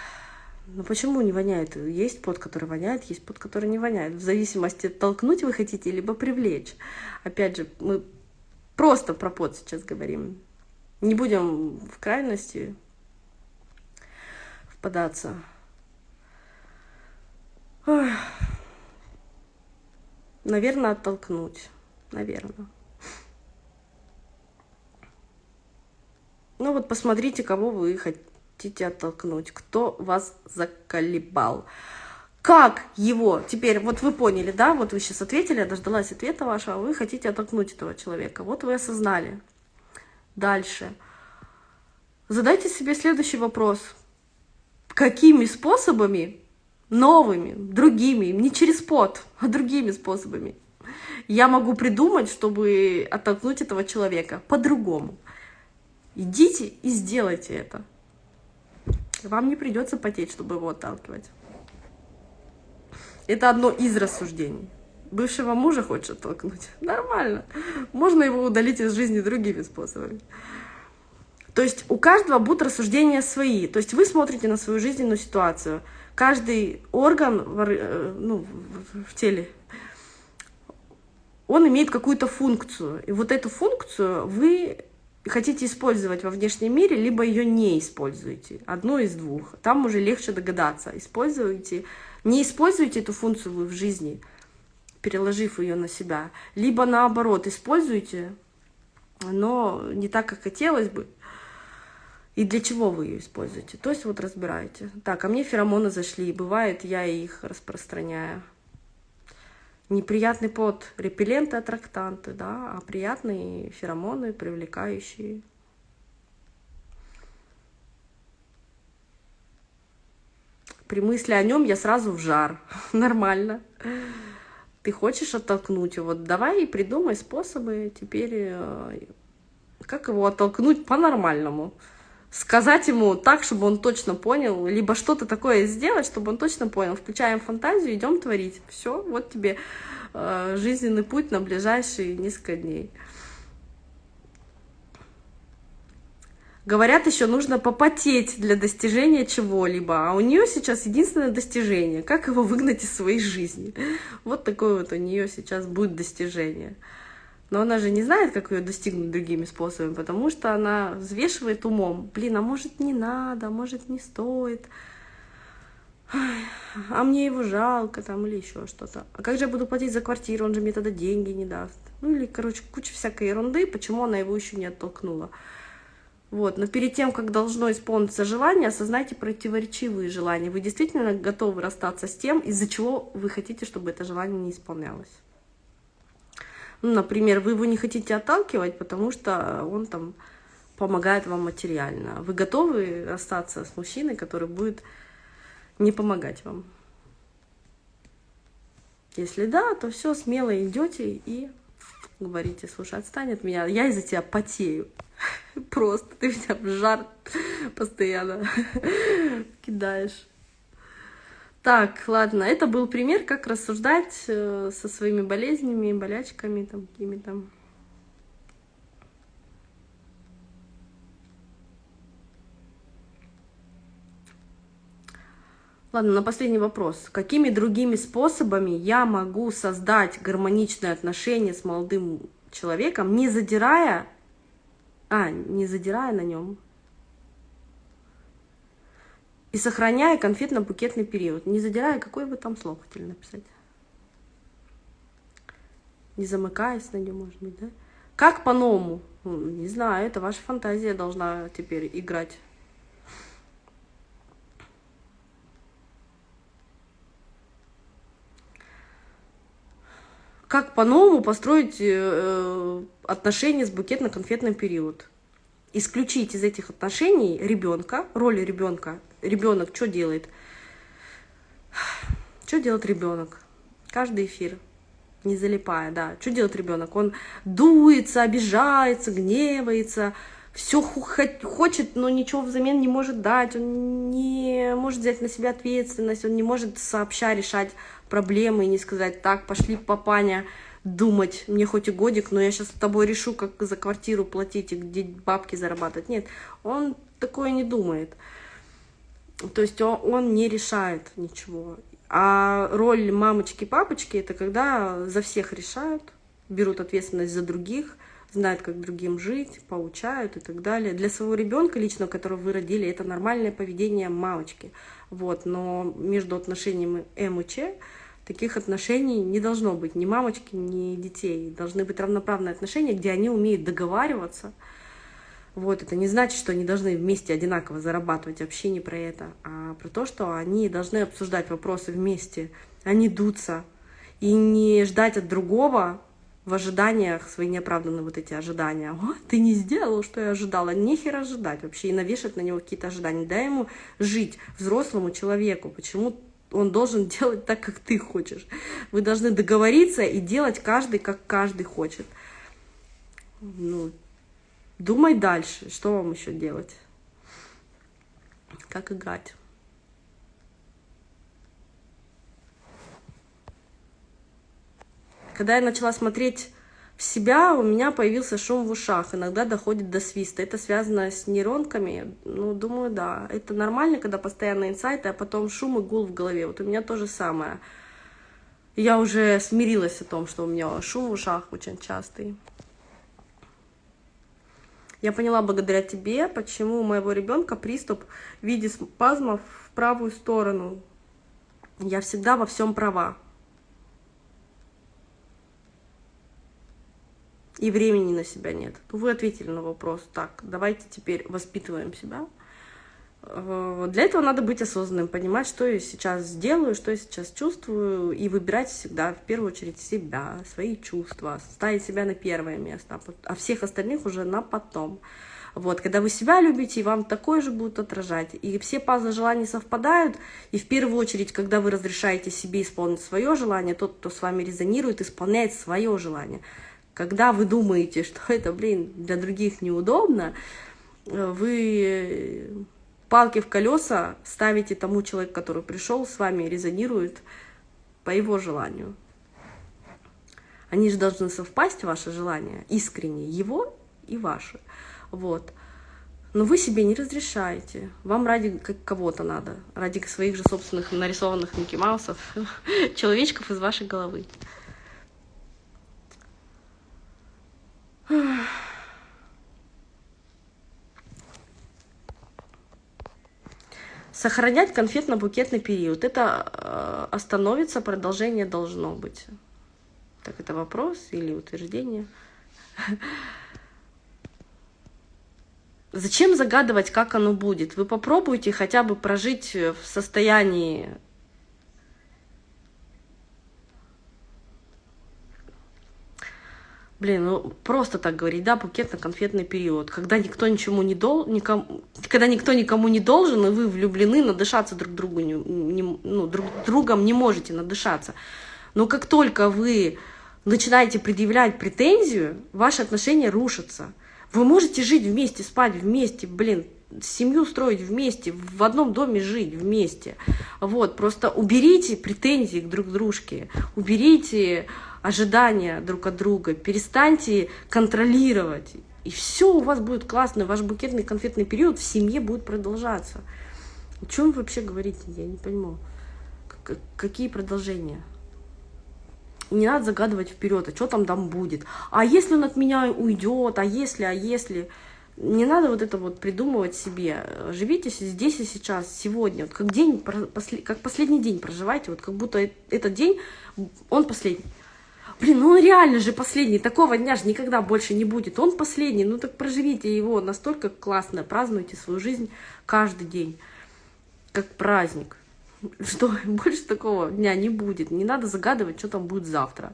Ну почему не воняет? Есть пот, который воняет, есть пот, который не воняет. В зависимости, толкнуть вы хотите, либо привлечь. Опять же, мы просто про пот сейчас говорим. Не будем в крайности впадаться. Ой. Наверное, оттолкнуть. Наверное. Ну вот посмотрите, кого вы хотите оттолкнуть, кто вас заколебал. Как его, теперь, вот вы поняли, да, вот вы сейчас ответили, я дождалась ответа вашего, вы хотите оттолкнуть этого человека, вот вы осознали. Дальше. Задайте себе следующий вопрос. Какими способами, новыми, другими, не через пот, а другими способами, я могу придумать, чтобы оттолкнуть этого человека по-другому? Идите и сделайте это. Вам не придется потеть, чтобы его отталкивать. Это одно из рассуждений. Бывшего мужа хочешь оттолкнуть? Нормально. Можно его удалить из жизни другими способами. То есть у каждого будут рассуждения свои. То есть вы смотрите на свою жизненную ситуацию. Каждый орган э, ну, в теле, он имеет какую-то функцию. И вот эту функцию вы хотите использовать во внешнем мире, либо ее не используете. Одно из двух. Там уже легче догадаться. Используете, не используете эту функцию вы в жизни, переложив ее на себя. Либо наоборот, используете, но не так, как хотелось бы. И для чего вы ее используете? То есть вот разбираете. Так, а мне феромоны зашли. Бывает, я их распространяю неприятный пот, репелленты, аттрактанты, да, а приятные феромоны, привлекающие. При мысли о нем я сразу в жар. Нормально. Ты хочешь оттолкнуть его? Давай и придумай способы теперь, э, как его оттолкнуть по-нормальному сказать ему так, чтобы он точно понял, либо что-то такое сделать, чтобы он точно понял. Включаем фантазию, идем творить. Все, вот тебе э, жизненный путь на ближайшие несколько дней. Говорят, еще нужно попотеть для достижения чего-либо, а у нее сейчас единственное достижение, как его выгнать из своей жизни. Вот такое вот у нее сейчас будет достижение. Но она же не знает, как ее достигнуть другими способами, потому что она взвешивает умом. Блин, а может не надо, а может не стоит. А мне его жалко там или еще что-то. А как же я буду платить за квартиру, он же мне тогда деньги не даст. Ну или, короче, куча всякой ерунды, почему она его еще не оттолкнула. Вот, но перед тем, как должно исполниться желание, осознайте противоречивые желания. Вы действительно готовы расстаться с тем, из-за чего вы хотите, чтобы это желание не исполнялось. Ну, например, вы его не хотите отталкивать, потому что он там помогает вам материально. Вы готовы расстаться с мужчиной, который будет не помогать вам? Если да, то все, смело идете и говорите, слушай, отстань от меня, я из-за тебя потею. Просто ты меня в жар постоянно кидаешь. Так, ладно, это был пример, как рассуждать э, со своими болезнями, болячками, там, какими-то. Ладно, на последний вопрос. Какими другими способами я могу создать гармоничные отношения с молодым человеком, не задирая, а, не задирая на нем, и сохраняя конфетно-букетный период, не задирая, какой бы там слог хотели написать. Не замыкаясь на нем, может быть, да? Как по-новому? Ну, не знаю, это ваша фантазия должна теперь играть. Как по-новому построить э, отношения с букетно-конфетным период? Исключить из этих отношений ребенка, роли ребенка. Ребенок что делает? Что делает ребенок? Каждый эфир, не залипая, да. Что делает ребенок? Он дуется, обижается, гневается, все хочет, но ничего взамен не может дать, он не может взять на себя ответственность, он не может сообща решать проблемы и не сказать, так, пошли, папаня, думать, мне хоть и годик, но я сейчас с тобой решу, как за квартиру платить и где бабки зарабатывать. Нет, он такое не думает. То есть он, он не решает ничего. А роль мамочки-папочки это когда за всех решают, берут ответственность за других, знают, как другим жить, поучают и так далее. Для своего ребенка лично, которого вы родили, это нормальное поведение мамочки. Вот, но между отношениями М и Ч таких отношений не должно быть ни мамочки, ни детей. Должны быть равноправные отношения, где они умеют договариваться. Вот, это не значит, что они должны вместе одинаково зарабатывать, вообще не про это, а про то, что они должны обсуждать вопросы вместе, а не дуться, и не ждать от другого в ожиданиях свои неоправданные вот эти ожидания. О, ты не сделал, что я ожидала. Нехер ожидать вообще и навешать на него какие-то ожидания. Дай ему жить, взрослому человеку. Почему он должен делать так, как ты хочешь? Вы должны договориться и делать каждый, как каждый хочет. Ну, думай дальше, что вам еще делать? Как играть? Когда я начала смотреть в себя, у меня появился шум в ушах, иногда доходит до свиста. Это связано с нейронками? Ну, думаю, да. Это нормально, когда постоянно инсайты, а потом шум и гул в голове. Вот у меня то же самое. Я уже смирилась о том, что у меня шум в ушах очень частый. Я поняла благодаря тебе, почему у моего ребенка приступ в виде спазмов в правую сторону. Я всегда во всем права. И времени на себя нет, вы ответили на вопрос, так, давайте теперь воспитываем себя. Э, для этого надо быть осознанным, понимать, что я сейчас сделаю, что я сейчас чувствую, и выбирать всегда, в первую очередь, себя, свои чувства, ставить себя на первое место, а всех остальных уже на потом. Вот, когда вы себя любите, и вам такое же будут отражать. И все пазлы желаний совпадают, и в первую очередь, когда вы разрешаете себе исполнить свое желание, тот, кто с вами резонирует, исполняет свое желание. Когда вы думаете, что это, блин, для других неудобно, вы палки в колеса ставите тому человеку, который пришел с вами, резонирует по его желанию. Они же должны совпасть, ваши желания, искренне, его и ваши. Вот. Но вы себе не разрешаете. Вам ради кого-то надо, ради своих же собственных нарисованных Микки Маусов, человечков из вашей головы. Сохранять конфетно-букетный период. Это э, остановится, продолжение должно быть. Так, это вопрос или утверждение? Зачем загадывать, как оно будет? Вы попробуйте хотя бы прожить в состоянии Блин, ну просто так говорить, да, букетно-конфетный период, когда никто ничему не дол, никому, когда никто никому не должен, и вы влюблены, надышаться друг другу, не, не, ну, друг другом не можете надышаться. Но как только вы начинаете предъявлять претензию, ваши отношения рушатся. Вы можете жить вместе, спать вместе, блин, семью строить вместе, в одном доме жить вместе. Вот, просто уберите претензии к друг дружке, уберите ожидания друг от друга, перестаньте контролировать, и все у вас будет классно, ваш букетный конфетный период в семье будет продолжаться. О чем вы вообще говорите, я не пойму. Какие продолжения? не надо загадывать вперед, а что там там будет. А если он от меня уйдет, а если, а если... Не надо вот это вот придумывать себе. Живите здесь и сейчас, сегодня. Вот как, день, как последний день проживайте, вот как будто этот день, он последний. Блин, ну он реально же последний, такого дня же никогда больше не будет. Он последний, ну так проживите его настолько классно, празднуйте свою жизнь каждый день, как праздник. Что больше такого дня не будет. Не надо загадывать, что там будет завтра.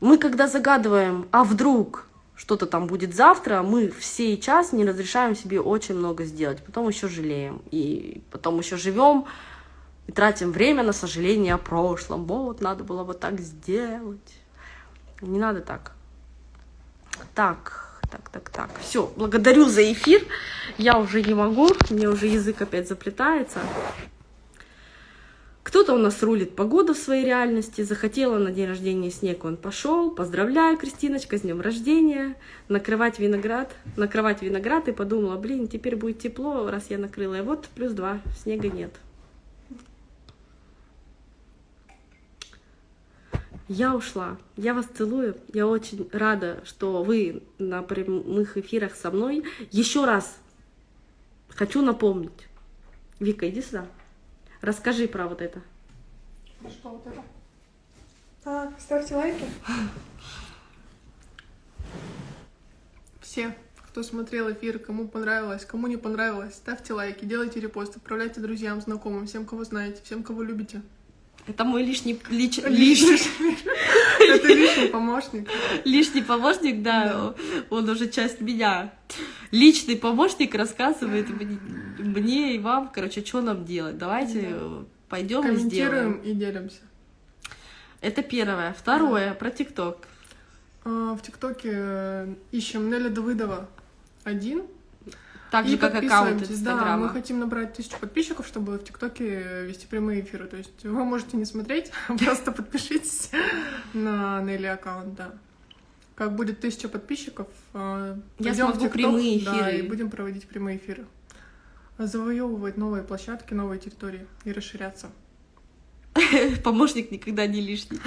Мы когда загадываем, а вдруг что-то там будет завтра, мы все и час не разрешаем себе очень много сделать. Потом еще жалеем. И потом еще живем и тратим время на сожаление о прошлом. Вот, надо было вот так сделать. Не надо так. Так, так, так, так. Все, благодарю за эфир. Я уже не могу, мне уже язык опять заплетается. Кто Что-то у нас рулит погода в своей реальности. Захотела на день рождения снег, он пошел. Поздравляю, Кристиночка, с днем рождения. Накрывать виноград. Накрывать виноград и подумала, блин, теперь будет тепло, раз я накрыла. И вот плюс два, снега нет. Я ушла. Я вас целую. Я очень рада, что вы на прямых эфирах со мной. Еще раз хочу напомнить. Вика, иди сюда. Расскажи про вот это. Что вот это? А, ставьте лайки. Все, кто смотрел эфир, кому понравилось, кому не понравилось, ставьте лайки, делайте репост, отправляйте друзьям, знакомым, всем, кого знаете, всем, кого любите. Это мой лишний, лич, Лишний. Это лишний помощник. лишний помощник, да, он уже часть меня. Личный помощник рассказывает мне, мне и вам, короче, что нам делать. Давайте Да. пойдем и сделаем. И делимся. Это первое. Второе, про ТикТок. А, В ТикТоке э, ищем Неля Давыдова один. Так же, И как аккаунт подписываемся. Да, мы Инстаграма. хотим набрать тысячу подписчиков, чтобы в ТикТоке вести прямые эфиры. То есть вы можете не смотреть, просто подпишитесь на Нелли аккаунт, да. Как будет тысяча подписчиков, э, Я в смогу TikTok, прямые Да, эфиры. и будем проводить прямые эфиры. Завоевывать новые площадки, новые территории и расширяться. Помощник никогда не лишний.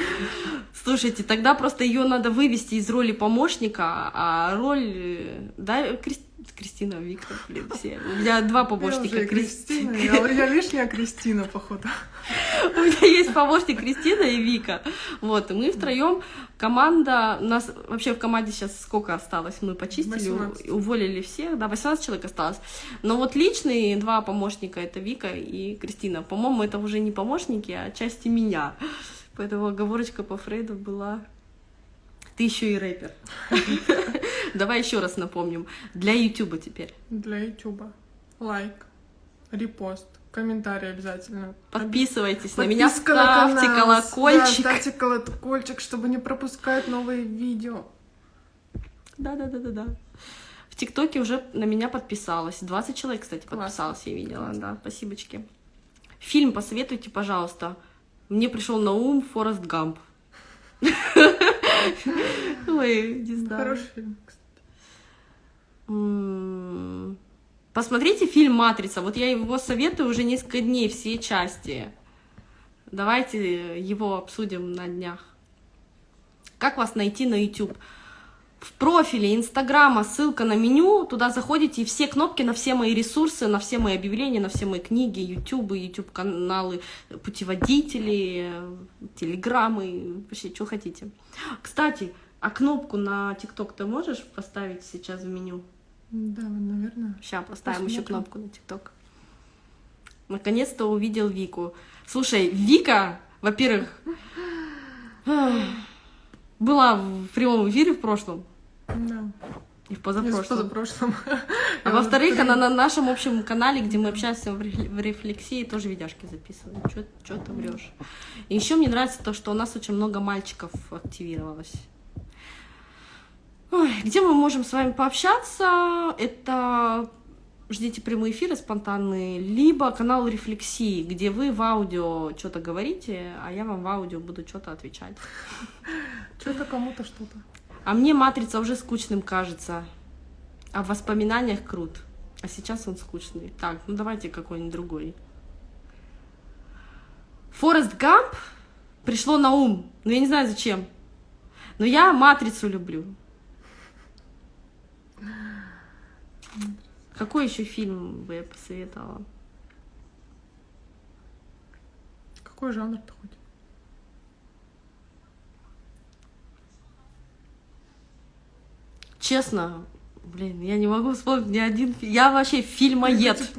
Слушайте, тогда просто ее надо вывести из роли помощника, а роль... э, Да, Крис- Кристина, Вика, блин, все. У меня два Я помощника. уже Кристина. Кристина, я, я лишняя Кристина, походу. У меня есть помощник Кристина и Вика. Вот, и мы втроем. Команда, у нас вообще в команде сейчас сколько осталось? Мы почистили, 18. уволили всех, да, 18 человек осталось. Но вот личные два помощника, это Вика и Кристина. По-моему, это уже не помощники, а части меня. Поэтому оговорочка по Фрейду была ты еще и рэпер. Давай еще раз напомним. Для Ютуба теперь. Для Ютуба. Лайк, репост, комментарий обязательно. Подписывайтесь на меня, на ставьте колокольчик. Да, ставьте колокольчик, чтобы не пропускать новые видео. Да, да, да, да, да. В ТикТоке уже на меня подписалось. 20 человек, кстати, подписалось, я видела, да. Спасибочки. Фильм посоветуйте, пожалуйста. Мне пришел на ум Форест Гамп. Ой, не знаю. Хороший фильм, Посмотрите фильм «Матрица». Вот я его советую уже несколько дней, все части. Давайте его обсудим на днях. Как вас найти на YouTube? В профиле Инстаграма ссылка на меню, туда заходите, и все кнопки на все мои ресурсы, на все мои объявления, на все мои книги, YouTube, YouTube каналы, путеводители, телеграммы, вообще, что хотите. Кстати, а кнопку на ТикТок ты можешь поставить сейчас в меню? Да, наверное. Сейчас поставим еще кнопку на ТикТок. Наконец-то увидел Вику. Слушай, Вика, во-первых, была в прямом эфире в прошлом Да. и в позапрошлом. позапрошлом. А во-вторых, она на нашем общем канале, где мы общаемся в рефле- в рефлексии, тоже видяшки записываем. Что ты врешь? И еще мне нравится то, что у нас очень много мальчиков активировалось. Ой, где мы можем с вами пообщаться? Это ждите прямые эфиры спонтанные, либо канал рефлексии, где вы в аудио что-то говорите, а я вам в аудио буду что-то отвечать. Что-то кому-то что-то. А мне матрица уже скучным кажется. А в воспоминаниях крут. А сейчас он скучный. Так, ну давайте какой-нибудь другой. Форест Гамп пришло на ум. Но я не знаю зачем. Но я матрицу люблю. Какой еще фильм бы я посоветовала? Какой жанр-то хоть? Честно, блин, я не могу вспомнить ни один фильм. Я вообще фильмоед.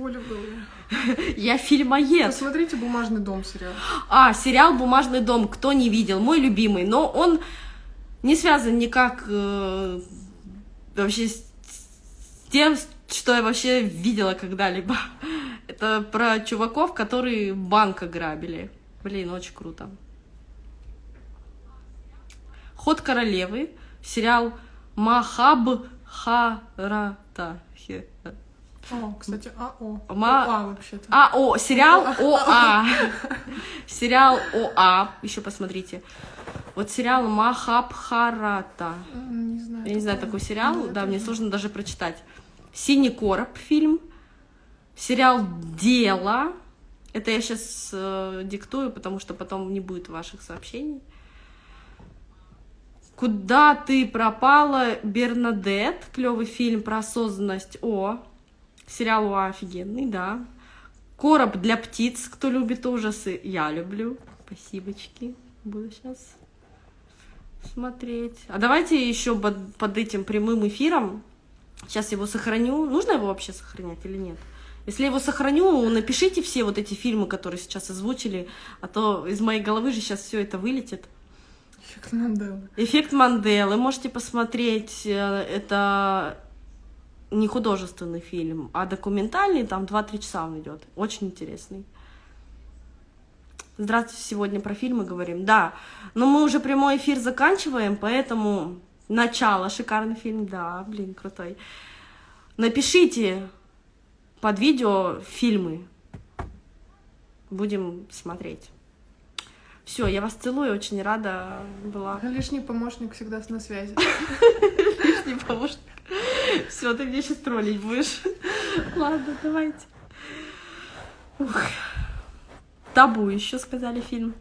Я фильмоед. Посмотрите «Бумажный дом» сериал. А, сериал «Бумажный дом», кто не видел, мой любимый, но он не связан никак э, вообще с тем, что я вообще видела когда-либо. Это про чуваков, которые банк ограбили. Блин, очень круто. Ход королевы, сериал Махабхарата. Хе- О, кстати, АО. Ма- ОА вообще-то. А, о, сериал ОА. Сериал ОА. Еще посмотрите. Вот сериал Махабхарата. Не знаю. Я не знаю такой сериал, да, мне сложно даже прочитать. Синий короб фильм. Сериал Дело. Это я сейчас диктую, потому что потом не будет ваших сообщений. Куда ты пропала, Бернадет? Клевый фильм про осознанность. О, сериал о, офигенный, да. Короб для птиц. Кто любит ужасы? Я люблю. Спасибочки. Буду сейчас смотреть. А давайте еще под этим прямым эфиром. Сейчас его сохраню. Нужно его вообще сохранять или нет? Если я его сохраню, напишите все вот эти фильмы, которые сейчас озвучили, а то из моей головы же сейчас все это вылетит. Эффект Манделы. Эффект Манделы. Можете посмотреть. э, Это не художественный фильм, а документальный. Там 2-3 часа он идет. Очень интересный. Здравствуйте, сегодня про фильмы говорим. Да, но мы уже прямой эфир заканчиваем, поэтому начало. Шикарный фильм, да, блин, крутой. Напишите под видео фильмы. Будем смотреть. Все, я вас целую, очень рада была. Лишний помощник всегда на связи. Лишний помощник. Все, ты мне сейчас троллить будешь. Ладно, давайте. Ух. Табу еще сказали фильм.